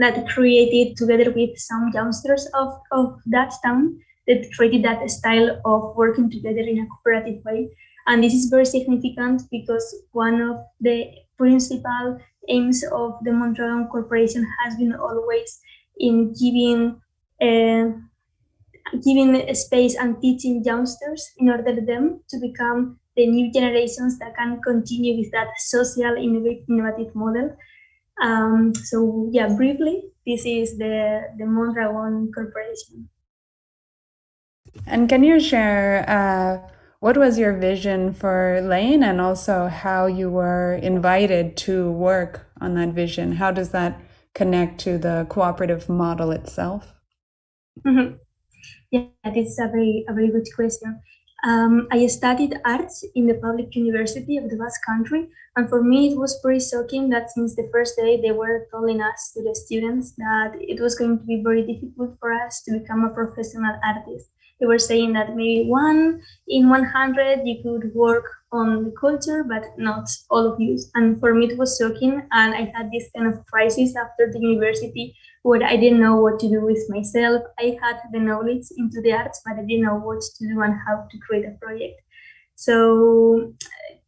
that created together with some youngsters of, of that town that created that style of working together in a cooperative way. And this is very significant because one of the principal aims of the Mondragon Corporation has been always in giving uh, giving space and teaching youngsters in order them to become the new generations that can continue with that social innovative model. Um, so yeah, briefly, this is the, the Mondragon Corporation. And can you share uh, what was your vision for LEINN and also how you were invited to work on that vision? How does that connect to the cooperative model itself? Mm -hmm. Yeah, this is a very, a very good question. Um, I studied arts in the public university of the Basque Country, and for me it was pretty shocking that since the first day they were telling us to the students that it was going to be very difficult for us to become a professional artist. They were saying that maybe one in 100 you could work on the culture, but not all of you. And for me it was shocking, and I had this kind of crisis after the university where I didn't know what to do with myself. I had the knowledge into the arts, but I didn't know what to do and how to create a project. So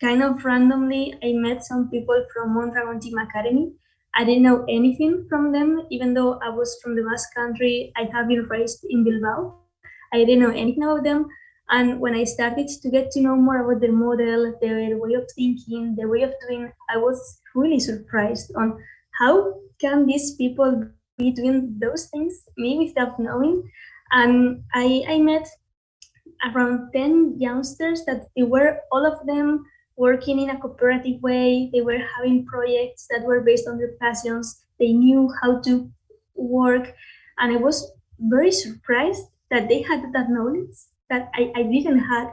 kind of randomly, I met some people from Mondragon Team Academy. I didn't know anything from them, even though I was from the Basque country. I have been raised in Bilbao. I didn't know anything about them. And when I started to get to know more about their model, their way of thinking, their way of doing, I was really surprised on how can these people be doing those things, me without knowing. And I, I met around 10 youngsters that they were all of them working in a cooperative way. They were having projects that were based on their passions. They knew how to work. And I was very surprised that they had that knowledge that I, I didn't have.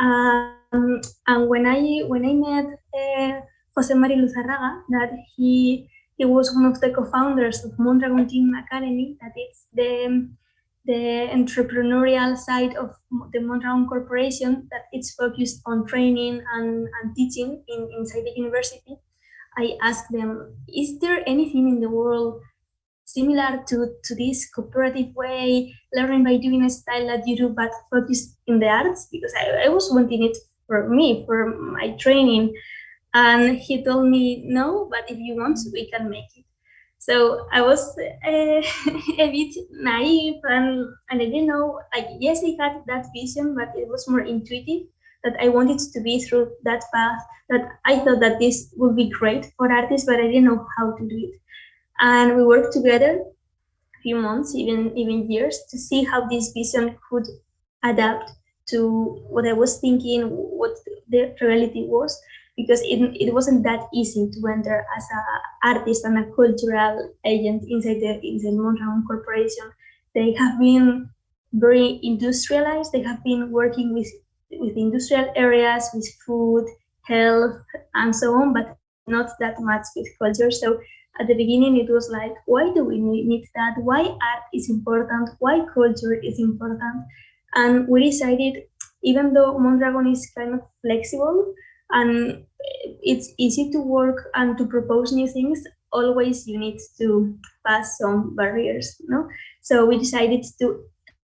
Um, and when I when I met uh, Jose Mari Luzarraga, that he he was one of the co-founders of Mondragon Team Academy, that is the, the entrepreneurial side of the Mondragon Corporation, that it's focused on training and, and teaching in, inside the university. I asked them, is there anything in the world similar to, to this cooperative way, learning by doing a style that you do, but focused in the arts? Because I, I was wanting it for me, for my training. And he told me, no, but if you want, we can make it. So I was uh, a bit naive and, and I didn't know, like, yes, I had that vision, but it was more intuitive that I wanted to be through that path, that I thought that this would be great for artists, but I didn't know how to do it. And we worked together a few months, even, even years, to see how this vision could adapt to what I was thinking, what the reality was because it, it wasn't that easy to enter as an artist and a cultural agent inside the inside Mondragon Corporation. They have been very industrialized. They have been working with with industrial areas, with food, health, and so on, but not that much with culture. So at the beginning, it was like, why do we need that? Why art is important? Why culture is important? And we decided, even though Mondragon is kind of flexible and it's easy to work and to propose new things, always you need to pass some barriers, no? So we decided to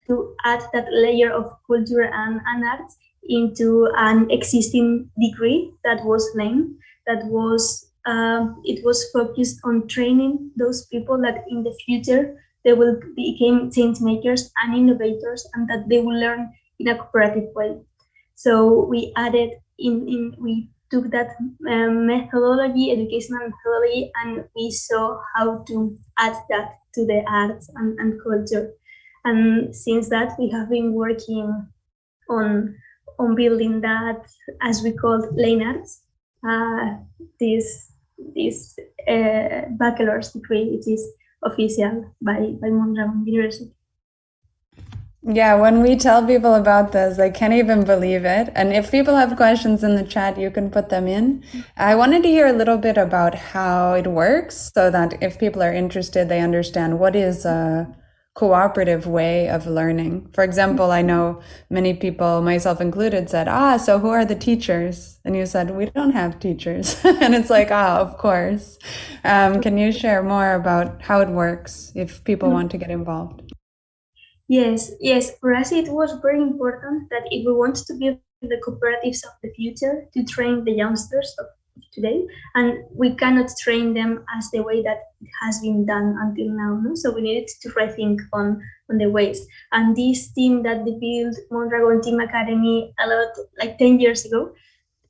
to add that layer of culture and, and art into an existing degree that was named that was um, it was focused on training those people that in the future they will become change makers and innovators and that they will learn in a cooperative way so we added in, in we took that um, methodology educational methodology and we saw how to add that to the arts and, and culture and since that we have been working on on building that as we call LEINN arts uh, this this uh, bachelor's degree which is official by by Mondragon University. Yeah, when we tell people about this, they can't even believe it. And if people have questions in the chat, you can put them in. I wanted to hear a little bit about how it works so that if people are interested, they understand what is a cooperative way of learning. For example, I know many people, myself included, said, Ah, so who are the teachers? And you said, We don't have teachers. and it's like, Ah, of course. Um, can you share more about how it works if people want to get involved? Yes, yes. For us, it was very important that if we want to build the cooperatives of the future, to train the youngsters of today and we cannot train them as the way that it has been done until now no? so we needed to rethink on on the ways and this team that they built mondragon team academy a lot like 10 years ago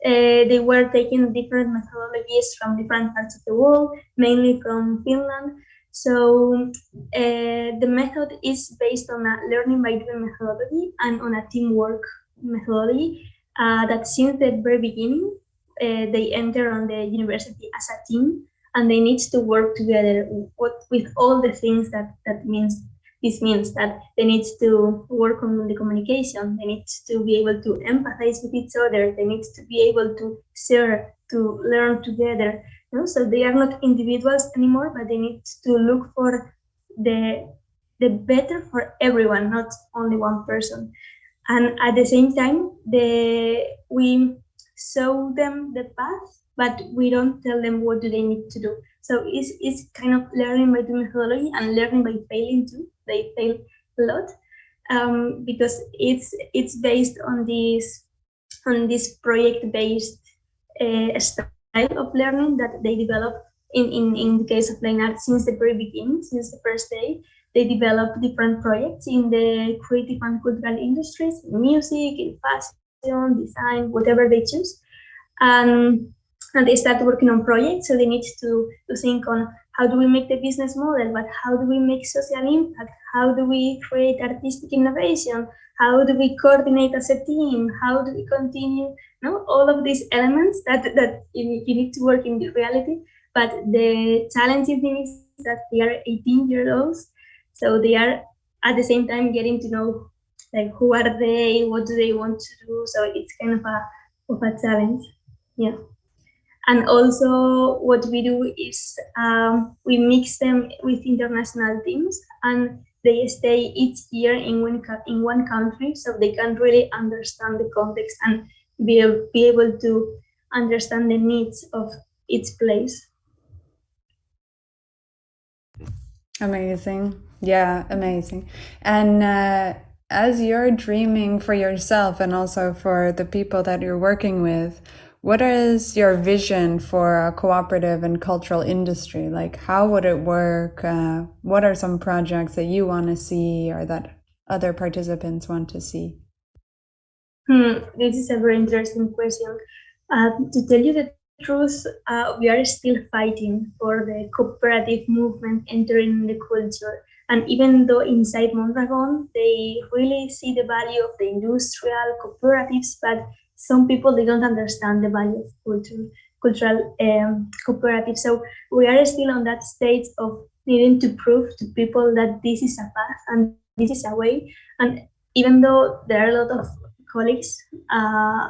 uh, they were taking different methodologies from different parts of the world mainly from finland so uh, the method is based on a learning by doing methodology and on a teamwork methodology uh, that since the very beginning uh, they enter on the university as a team and they need to work together with, with all the things that that means this means that they need to work on the communication they need to be able to empathize with each other they need to be able to share to learn together you know? so they are not individuals anymore but they need to look for the the better for everyone not only one person and at the same time the we show them the path, but we don't tell them what do they need to do. So it's, it's kind of learning by the methodology and learning by failing too. They fail a lot um, because it's it's based on this on this project-based uh, style of learning that they develop in, in, in the case of LEINN Art since the very beginning, since the first day. They develop different projects in the creative and cultural industries, in music, in fashion, design, whatever they choose. And, and they start working on projects. So they need to, to think on how do we make the business model, but how do we make social impact? How do we create artistic innovation? How do we coordinate as a team? How do we continue? No, all of these elements that, that you, you need to work in the reality. But the challenging thing is that they are 18 year olds. So they are at the same time getting to know like who are they what do they want to do so it's kind of a of a challenge yeah and also what we do is um, we mix them with international teams and they stay each year in one in one country so they can really understand the context and be, be able to understand the needs of each place. Amazing. Yeah amazing. And uh, as you're dreaming for yourself and also for the people that you're working with, what is your vision for a cooperative and cultural industry? Like, how would it work? Uh, what are some projects that you want to see or that other participants want to see? Hmm, this is a very interesting question. Uh, to tell you the truth, uh, we are still fighting for the cooperative movement entering the culture. And even though inside Mondragon, they really see the value of the industrial cooperatives, but some people, they don't understand the value of culture, cultural um, cooperatives. So we are still on that stage of needing to prove to people that this is a path and this is a way. And even though there are a lot of colleagues uh,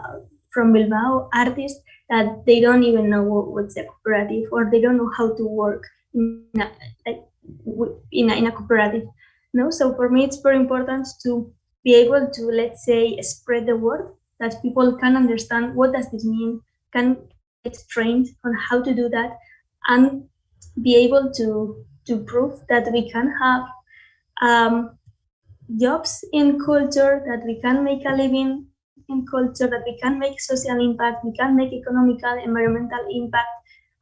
from Bilbao, artists, that they don't even know what's a cooperative or they don't know how to work in a, in a, in a cooperative. No, so for me, it's very important to be able to, let's say, spread the word that people can understand what does this mean, can get trained on how to do that, and be able to to prove that we can have um, jobs in culture, that we can make a living in culture, that we can make social impact, we can make economical, environmental impact,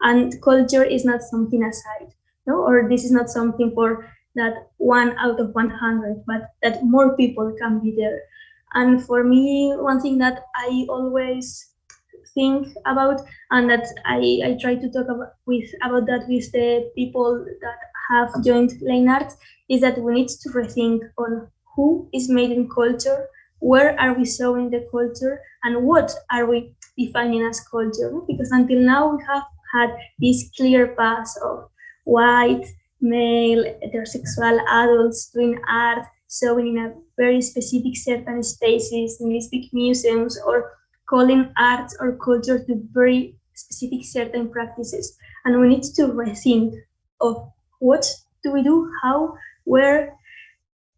and culture is not something aside, no, or this is not something for that one out of 100, but that more people can be there. And for me, one thing that I always think about and that I, I try to talk about with about that with the people that have joined LEINN Arts is that we need to rethink on who is made in culture, where are we showing the culture, and what are we defining as culture? Because until now we have had this clear path of white, male, heterosexual adults doing art, showing in a very specific certain spaces, in these big museums, or calling arts or culture to very specific certain practices. And we need to rethink of what do we do, how, where,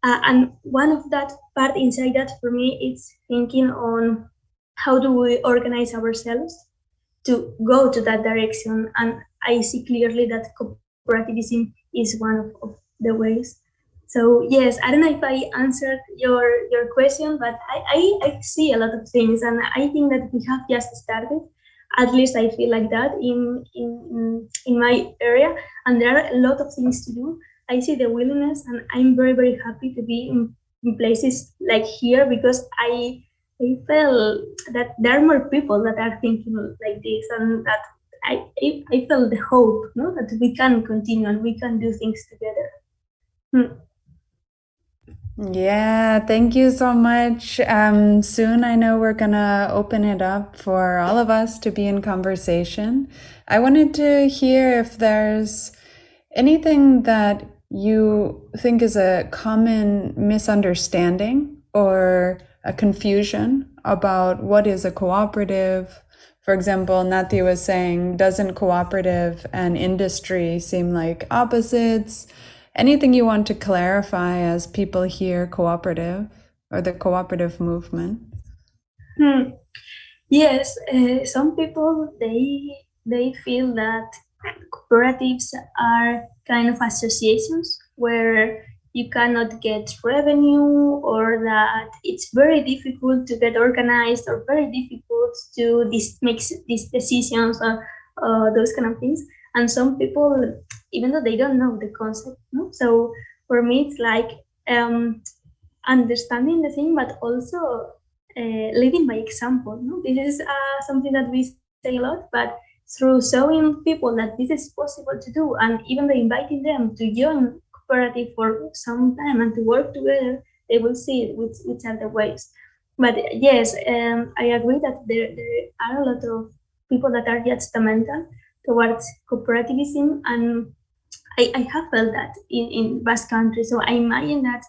uh, and one of that part inside that for me is thinking on how do we organize ourselves to go to that direction. And I see clearly that cooperativism is one of, of the ways. So yes, I don't know if I answered your your question, but I, I, I see a lot of things, and I think that we have just started. At least I feel like that in in in my area, and there are a lot of things to do. I see the willingness, and I'm very very happy to be in, in places like here because I I feel that there are more people that are thinking like this, and that I I, feel the hope, no, that we can continue and we can do things together. Hmm. Yeah, thank you so much. Um, soon I know we're gonna open it up for all of us to be in conversation. I wanted to hear if there's anything that you think is a common misunderstanding or a confusion about what is a cooperative. For example, Nati was saying, doesn't cooperative and industry seem like opposites? Anything you want to clarify as people hear cooperative or the cooperative movement? Hmm. Yes, uh, some people they they feel that cooperatives are kind of associations where you cannot get revenue or that it's very difficult to get organized or very difficult to dis- make these decisions or uh, those kind of things and some people even though they don't know the concept no? so for me it's like um, understanding the thing but also uh, leading by example no? this is uh, something that we say a lot but through showing people that this is possible to do and even by inviting them to join cooperative for some time and to work together they will see which, which are the ways but yes um, i agree that there, there are a lot of people that are judgmental towards cooperativism and I, I have felt that in, in Basque country. So I imagine that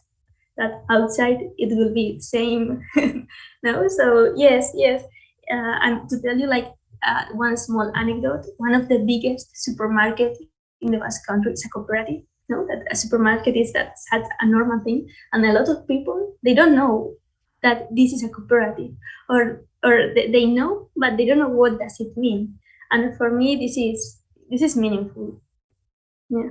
that outside it will be the same. no, so yes, yes. Uh, and to tell you like uh, one small anecdote, one of the biggest supermarket in the Basque country is a cooperative. No, that a supermarket is that such a normal thing, and a lot of people they don't know that this is a cooperative, or or they, they know, but they don't know what does it mean and for me this is this is meaningful yeah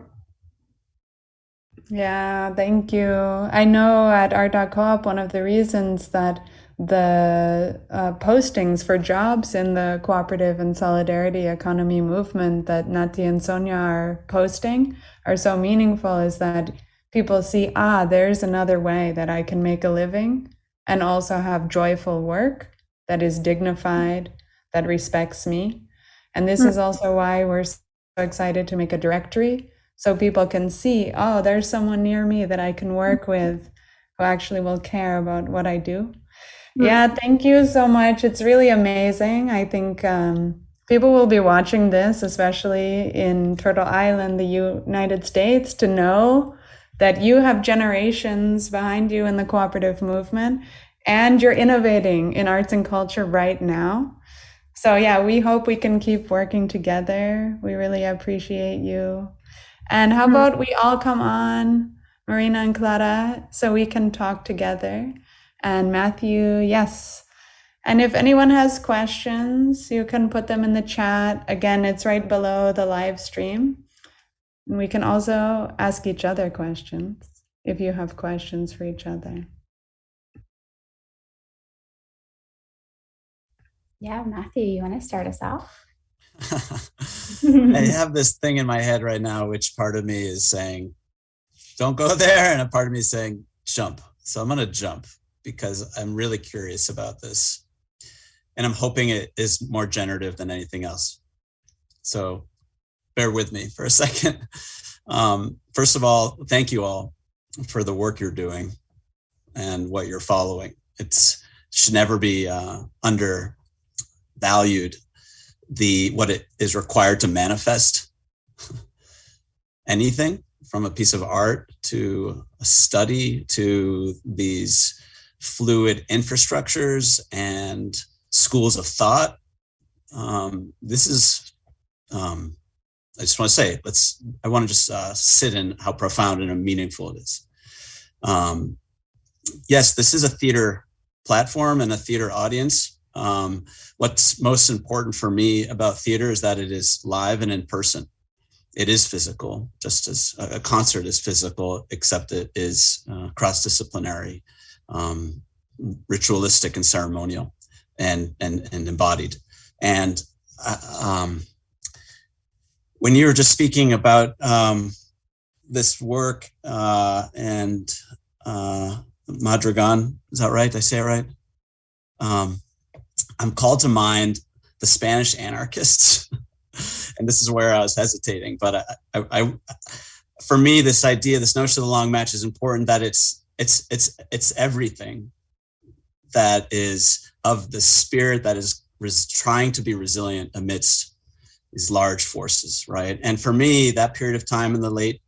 yeah thank you i know at art.coop one of the reasons that the uh, postings for jobs in the cooperative and solidarity economy movement that Nati and Sonia are posting are so meaningful is that people see, ah, there's another way that I can make a living and also have joyful work that is dignified, that respects me. And this is hmm. also why we're so excited to make a directory so people can see, oh, there's someone near me that I can work hmm. with who actually will care about what I do. Hmm. Yeah, thank you so much. It's really amazing. I think um, people will be watching this, especially in Turtle Island, the United States, to know that you have generations behind you in the cooperative movement and you're innovating in arts and culture right now. So, yeah, we hope we can keep working together. We really appreciate you. And how hmm. about we all come on, Marina and Clara, so we can talk together? And Matthew, yes. And if anyone has questions, you can put them in the chat. Again, it's right below the live stream. And we can also ask each other questions if you have questions for each other. Yeah, Matthew, you want to start us off? I have this thing in my head right now, which part of me is saying, don't go there. And a part of me is saying, jump. So I'm going to jump because I'm really curious about this. And I'm hoping it is more generative than anything else. So bear with me for a second. Um, first of all, thank you all for the work you're doing and what you're following. It's should never be uh, undervalued the what it is required to manifest anything from a piece of art to a study to these fluid infrastructures and schools of thought. Um, this is, um, I just want to say, let's, I want to just uh, sit in how profound and meaningful it is. Um, yes, this is a theater platform and a theater audience, um, what's most important for me about theater is that it is live and in person. It is physical, just as a concert is physical, except it is uh, cross-disciplinary, um, ritualistic and ceremonial and, and, and embodied. And uh, um, when you were just speaking about um, this work uh, and uh, Mondragon, is that right? Did I say it right? I'm called to mind the Spanish anarchists. and this is where I was hesitating, but I, I, I, for me, this idea, this notion of the long match is important that it's, it's, it's, it's everything that is of the spirit that is trying to be resilient amidst these large forces, right? And for me, that period of time in the late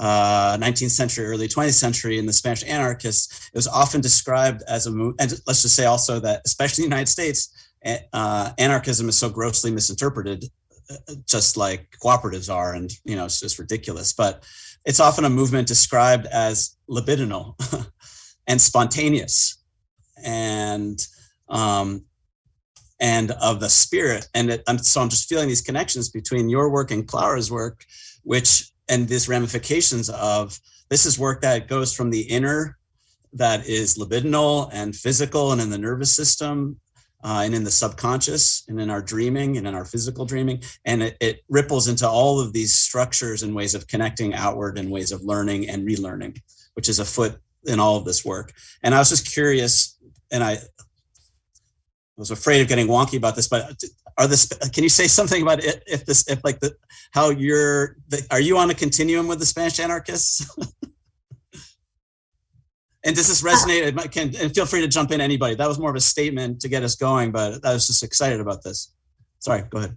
uh, 19th century, early 20th century in the Spanish anarchists, it was often described as a move. And let's just say also that, especially in the United States, uh, anarchism is so grossly misinterpreted, uh, just like cooperatives are, and you know it's just ridiculous. But it's often a movement described as libidinal and spontaneous, and um, and of the spirit. And it, so I'm just feeling these connections between your work and Clara's work, which and these ramifications of this is work that goes from the inner that is libidinal and physical and in the nervous system uh, and in the subconscious and in our dreaming and in our physical dreaming. And it, it, ripples into all of these structures and ways of connecting outward and ways of learning and relearning, which is afoot in all of this work. And I was just curious, and I was afraid of getting wonky about this, but are this, can you say something about it, if this, if like the, how you're, the, are you on a continuum with the Spanish anarchists? And does this resonate? It can, and feel free to jump in, anybody. That was more of a statement to get us going, but I was just excited about this. Sorry, go ahead.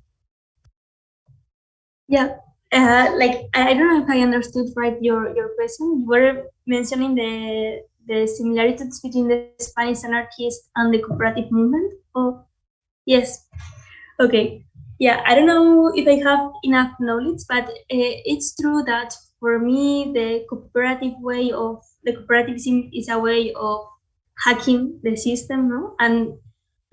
Yeah, uh, like I don't know if I understood right your your question. You were mentioning the the similarities between the Spanish anarchists and the cooperative movement. Oh, yes. Okay. Yeah, I don't know if I have enough knowledge, but uh, it's true that for me, the cooperative way of the cooperativism is a way of hacking the system, no? And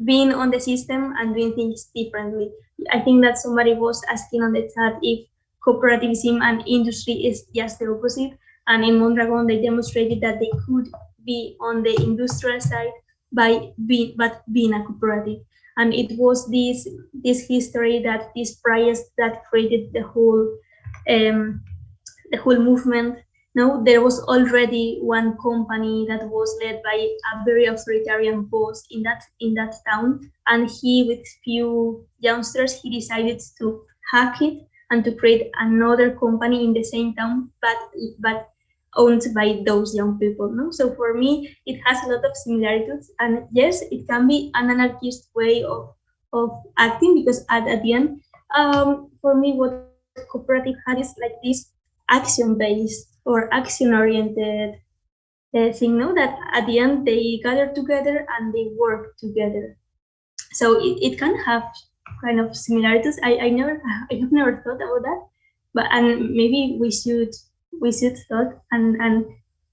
being on the system and doing things differently. I think that somebody was asking on the chat if cooperativism and industry is just the opposite. And in Mondragon, they demonstrated that they could be on the industrial side by being, but being a cooperative. And it was this this history that these priors that created the whole um, the whole movement. No, there was already one company that was led by a very authoritarian boss in that in that town, and he, with few youngsters, he decided to hack it and to create another company in the same town, but but owned by those young people. No, so for me, it has a lot of similarities, and yes, it can be an anarchist way of of acting because at, at the end, um, for me, what cooperative had is like this action based or action oriented uh, thing. No, that at the end they gather together and they work together. So it, it can have kind of similarities. I, I never I have never thought about that, but and maybe we should we should thought and and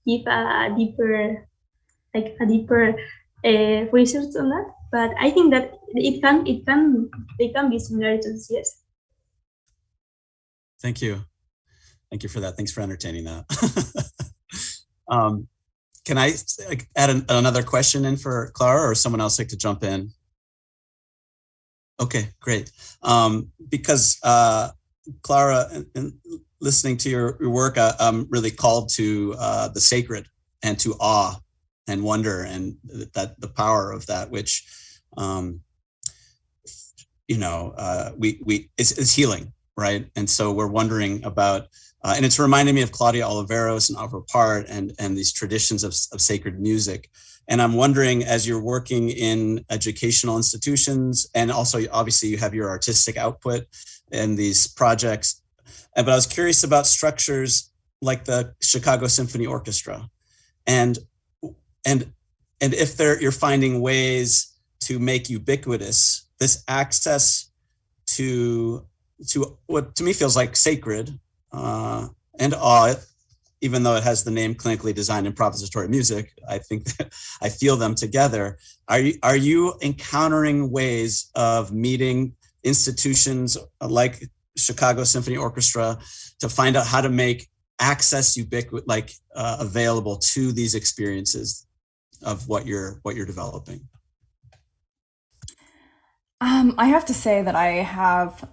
give a deeper like a deeper uh, research on that. But I think that it can it can they can be similar similarities. Yes. Thank you. Thank you for that. Thanks for entertaining that. um, can I add an, another question in for Clara or someone else like to jump in? Okay, great. Um, because uh, Clara, and, in listening to your, your work, uh, I'm really called to uh, the sacred and to awe and wonder and that the power of that, which, um, you know, uh, we we is, is healing, right? And so we're wondering about, uh, and it's reminding me of Claudia Oliveros and Arvo Pärt and and these traditions of, of sacred music. And I'm wondering, as you're working in educational institutions, and also obviously you have your artistic output and these projects, but I was curious about structures like the Chicago Symphony Orchestra, and and and if there you're finding ways to make ubiquitous this access to to what to me feels like sacred uh, and awe even though it has the name clinically designed improvisatory music, I think that I feel them together. Are you, are you encountering ways of meeting institutions like Chicago Symphony Orchestra to find out how to make access ubiquitous, like uh, available to these experiences of what you're what you're developing? Um, I have to say that I have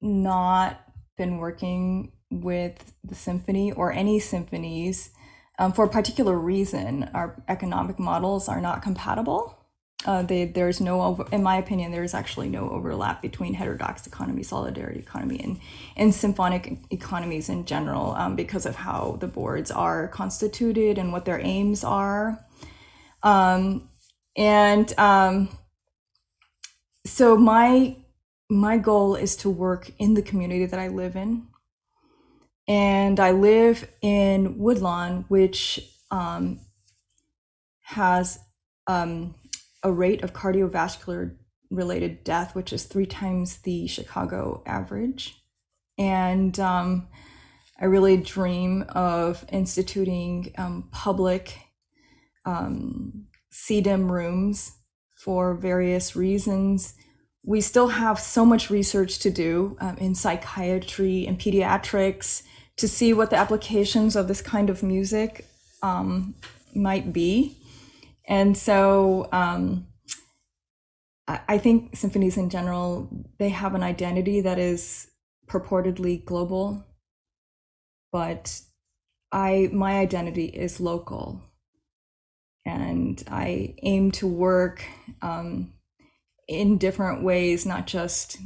not been working with the symphony or any symphonies um, for a particular reason. Our economic models are not compatible. Uh, they, there's no, over, in my opinion, there's actually no overlap between heterodox economy, solidarity economy, and, and symphonic economies in general um, because of how the boards are constituted and what their aims are. Um, and um, so my my goal is to work in the community that I live in and I live in Woodlawn, which um, has um, a rate of cardiovascular related death, which is three times the Chicago average. And um, I really dream of instituting um, public um, CDIM rooms for various reasons. We still have so much research to do um, in psychiatry and pediatrics to see what the applications of this kind of music um, might be. And so um, I, think symphonies in general, they have an identity that is purportedly global, but I my identity is local. And I aim to work um, in different ways, not just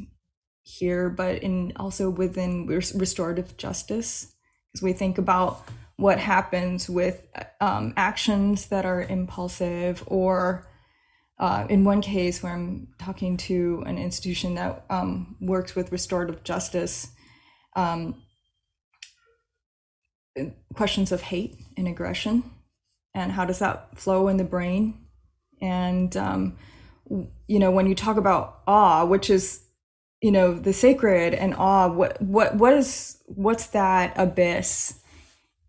here, but in also within restorative justice, because we think about what happens with um, actions that are impulsive, or uh, in one case where I'm talking to an institution that um, works with restorative justice, um, questions of hate and aggression, and how does that flow in the brain, and um, you know when you talk about awe, which is you know the sacred and awe what what what is what's that abyss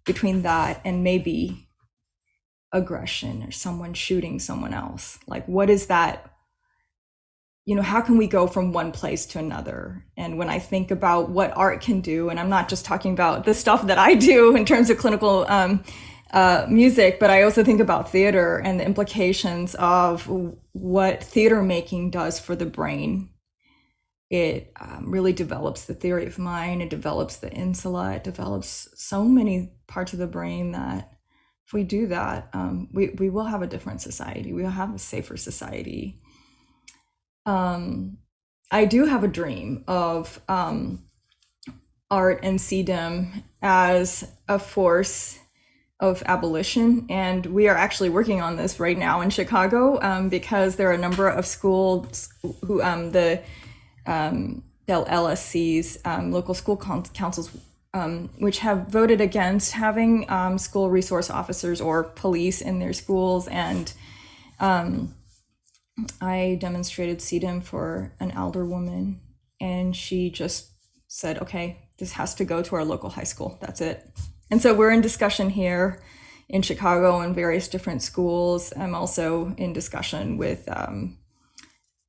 between that and maybe aggression or someone shooting someone else? Like what is that you know how can we go from one place to another? And when i think about what art can do and i'm not just talking about the stuff that i do in terms of clinical um, uh, music but i also think about theater and the implications of what theater making does for the brain it um, really develops the theory of mind it develops the insula it develops so many parts of the brain that if we do that um, we, we will have a different society we will have a safer society um, i do have a dream of um, art and CDIM as a force of abolition. And we are actually working on this right now in Chicago um, because there are a number of schools who um, the um, LSCs, um, local school councils, um, which have voted against having um, school resource officers or police in their schools. And um, I demonstrated CDM for an elder woman, and she just said, okay, this has to go to our local high school. That's it. And so we're in discussion here in Chicago and various different schools. I'm also in discussion with um,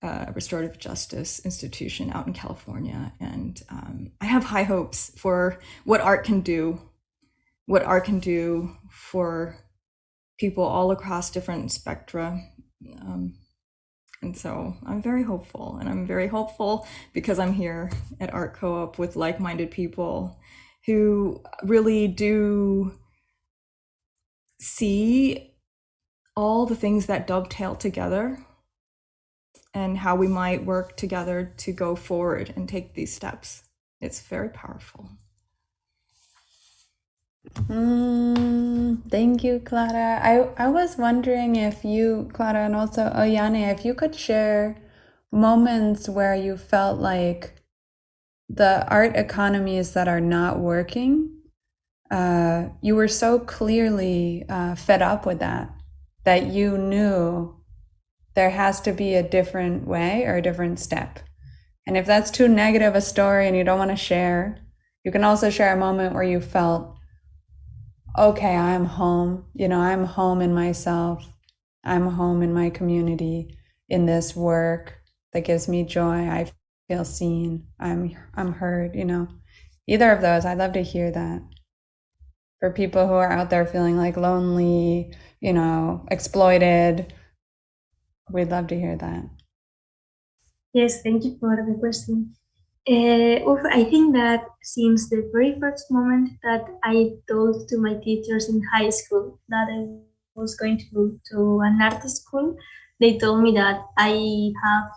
a restorative justice institution out in California. And um, I have high hopes for what art can do, what art can do for people all across different spectra. Um, and so I'm very hopeful, and I'm very hopeful because I'm here at Art Co-op with like-minded people who really do see all the things that dovetail together and how we might work together to go forward and take these steps. It's very powerful. Mm, thank you, Clara. I, I was wondering if you, Clara, and also Oihane, if you could share moments where you felt like the art economies that are not working, uh, you were so clearly uh, fed up with that, that you knew there has to be a different way or a different step. And if that's too negative a story and you don't want to share, you can also share a moment where you felt okay, I'm home. You know, I'm home in myself. I'm home in my community, in this work that gives me joy. I feel seen. I'm I'm heard, you know. Either of those, I'd love to hear that. For people who are out there feeling like lonely, you know, exploited, we'd love to hear that. Yes, thank you for the question. Uh, I think that since the very first moment that I told to my teachers in high school that I was going to go to an art school, they told me that I have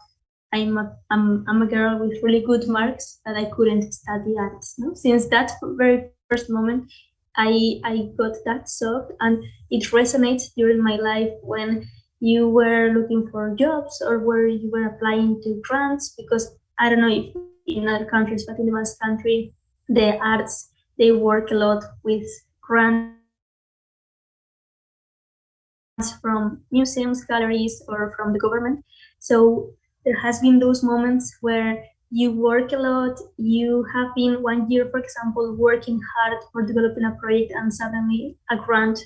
I'm a, I'm, I'm a girl with really good marks that I couldn't study arts. No? Since that very first moment, I I got that shock, and it resonates during my life when you were looking for jobs or where you were applying to grants because I don't know if in other countries, but in the Basque country, the arts, they work a lot with grants from museums, galleries, or from the government. So there has been those moments where you work a lot, you have been one year, for example, working hard for developing a project and suddenly a grant,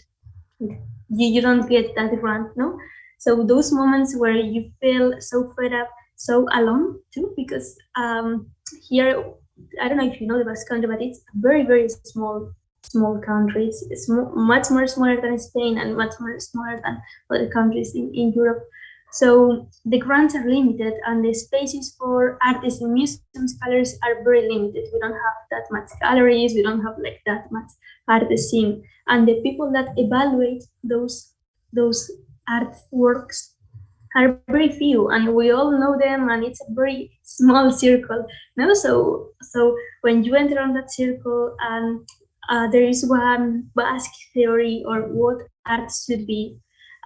you, you don't get that grant, no? So those moments where you feel so fed up, so alone too, because um, here I don't know if you know the Basque country, but it's a very very small small country. It's, it's much more smaller than Spain and much more smaller than other countries in, in Europe. So the grants are limited and the spaces for artists in museums, galleries are very limited. We don't have that much galleries, we don't have like that much art scene. And the people that evaluate those those artworks are very few and we all know them and it's a very small circle no? So so when you enter on that circle and uh, there is one basque theory or what art should be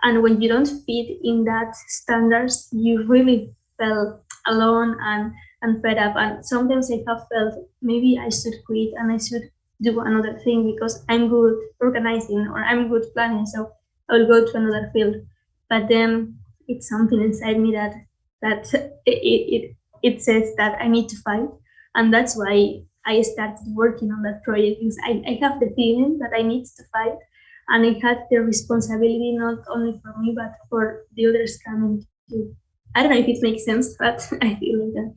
and when you don't fit in that standards you really felt alone and and fed up and sometimes i have felt maybe i should quit and i should do another thing because i'm good organizing or i'm good planning. So i will go to another field but then it's something inside me that that it, it it says that I need to fight, and that's why I started working on that project because I, I have the feeling that I need to fight, and I had the responsibility not only for me but for the others coming too. I don't know if it makes sense, but I feel like that.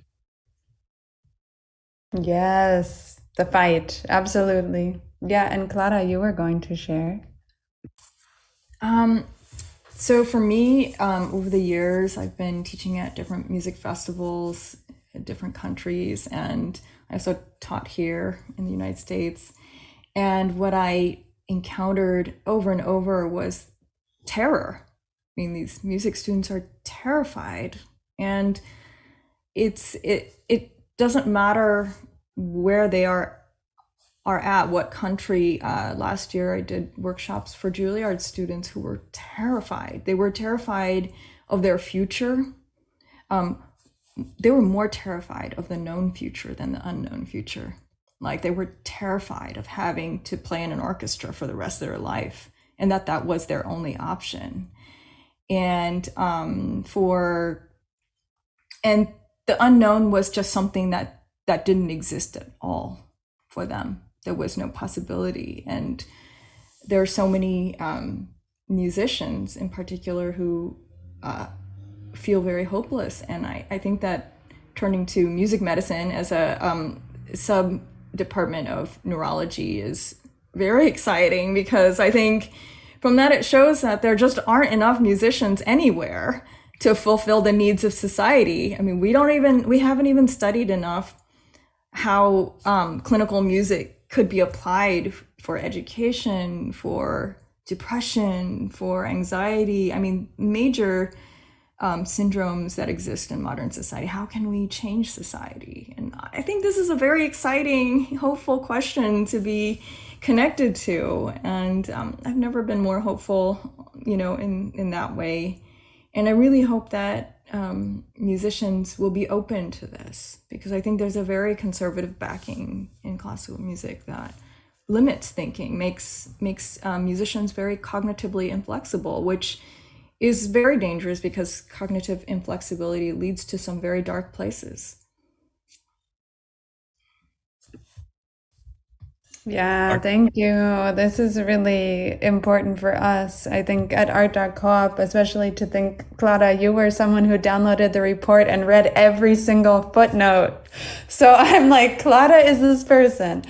Yes, the fight, absolutely. Yeah, and Clara, you were going to share. Um, so for me, um, over the years, I've been teaching at different music festivals in different countries, and I also taught here in the United States. And what I encountered over and over was terror. I mean, these music students are terrified, and it's it it doesn't matter where they are are at what country uh, last year i did workshops for juilliard students who were terrified they were terrified of their future um, they were more terrified of the known future than the unknown future Like they were terrified of having to play in an orchestra for the rest of their life and that that was their only option. And um, for, and the unknown was just something that that didn't exist at all for them. There was no possibility. And there are so many um, musicians in particular who uh, feel very hopeless. And I, I think that turning to music medicine as a um, sub department of neurology is very exciting because I think from that it shows that there just aren't enough musicians anywhere to fulfill the needs of society. I mean, we don't even, we haven't even studied enough how um, clinical music could be applied for education, for depression, for anxiety. I mean, major um, syndromes that exist in modern society. How can we change society? And I think this is a very exciting, hopeful question to be connected to. And um, I've never been more hopeful, you know, in, in that way. And I really hope that um, musicians will be open to this because I think there's a very conservative backing in classical music that limits thinking, makes makes um, musicians very cognitively inflexible, which is very dangerous because cognitive inflexibility leads to some very dark places. Yeah, thank you. This is really important for us. I think at art.coop, especially to think, Clara, you were someone who downloaded the report and read every single footnote. So I'm like, Clara is this person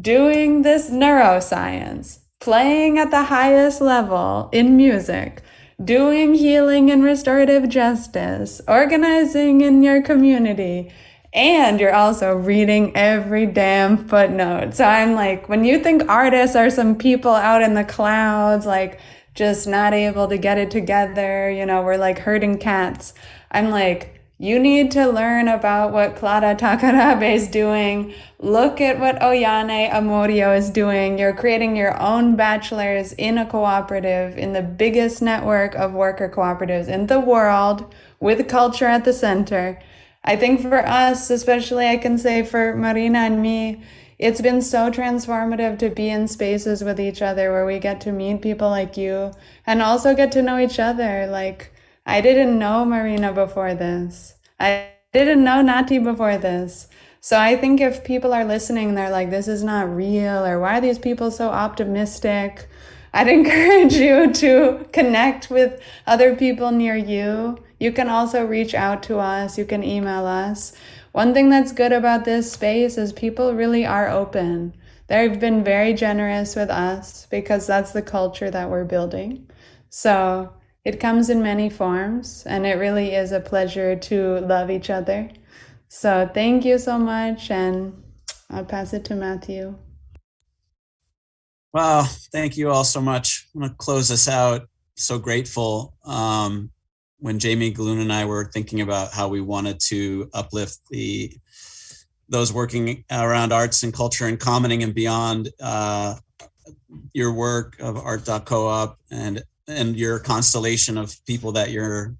doing this neuroscience, playing at the highest level in music, doing healing and restorative justice, organizing in your community, and you're also reading every damn footnote. So I'm like, when you think artists are some people out in the clouds, like just not able to get it together, you know, we're like herding cats. I'm like, you need to learn about what Clara Takarabe is doing. Look at what Oihane Amorio is doing. You're creating your own bachelor's in a cooperative in the biggest network of worker cooperatives in the world with culture at the center. I think for us, especially I can say for Marina and me, it's been so transformative to be in spaces with each other where we get to meet people like you and also get to know each other. Like, I didn't know Marina before this. I didn't know Nati before this. So I think if people are listening, they're like, this is not real, or why are these people so optimistic? I'd encourage you to connect with other people near you you can also reach out to us, you can email us. One thing that's good about this space is people really are open. They've been very generous with us because that's the culture that we're building. So it comes in many forms, and it really is a pleasure to love each other. So thank you so much, and I'll pass it to Matthew. Well, thank you all so much. I'm to close this out. So grateful. Um, when Jamie Galoon and I were thinking about how we wanted to uplift the those working around arts and culture and commenting and beyond uh, your work of art.coop and and your constellation of people that you're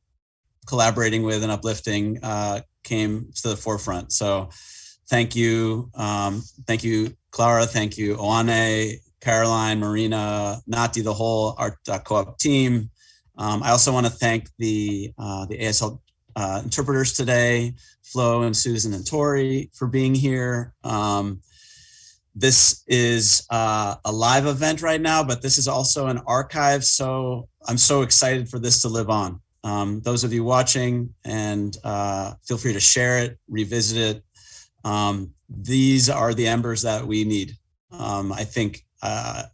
collaborating with and uplifting uh, came to the forefront. So thank you. Um, thank you, Clara. Thank you, Oihane, Caroline, Marina, Nati, the whole art.coop team. Um, I also want to thank the, uh, the ASL uh, interpreters today, Flo and Susan and Tori for being here. Um, this is uh, a live event right now, but this is also an archive. So I'm so excited for this to live on. Um, those of you watching and uh, feel free to share it, revisit it. Um, these are the embers that we need. Um, I think uh,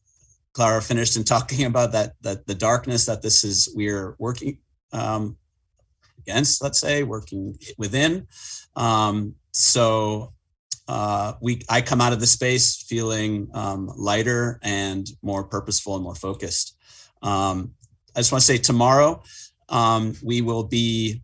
Clara finished in talking about that that the darkness that this is we're working um, against, let's say, working within. Um, so uh, we I come out of the space feeling um, lighter and more purposeful and more focused. Um, I just want to say tomorrow um, we will be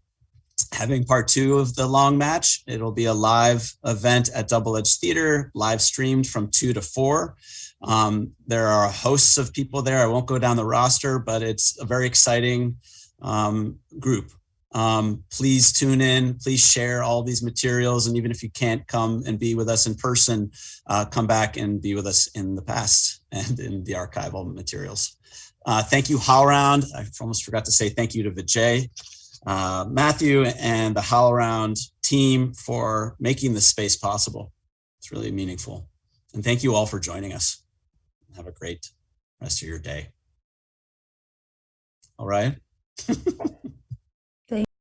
having part two of the long match. It'll be a live event at Double Edge Theater, live streamed from two to four. Um, there are hosts of people there. I won't go down the roster, but it's a very exciting um, group. Um, please tune in, please share all these materials. And even if you can't come and be with us in person, uh, come back and be with us in the past and in the archival materials. Uh, thank you, HowlRound. I almost forgot to say thank you to Vijay, uh, Matthew, and the HowlRound team for making this space possible. It's really meaningful. And thank you all for joining us. Have a great rest of your day. All right.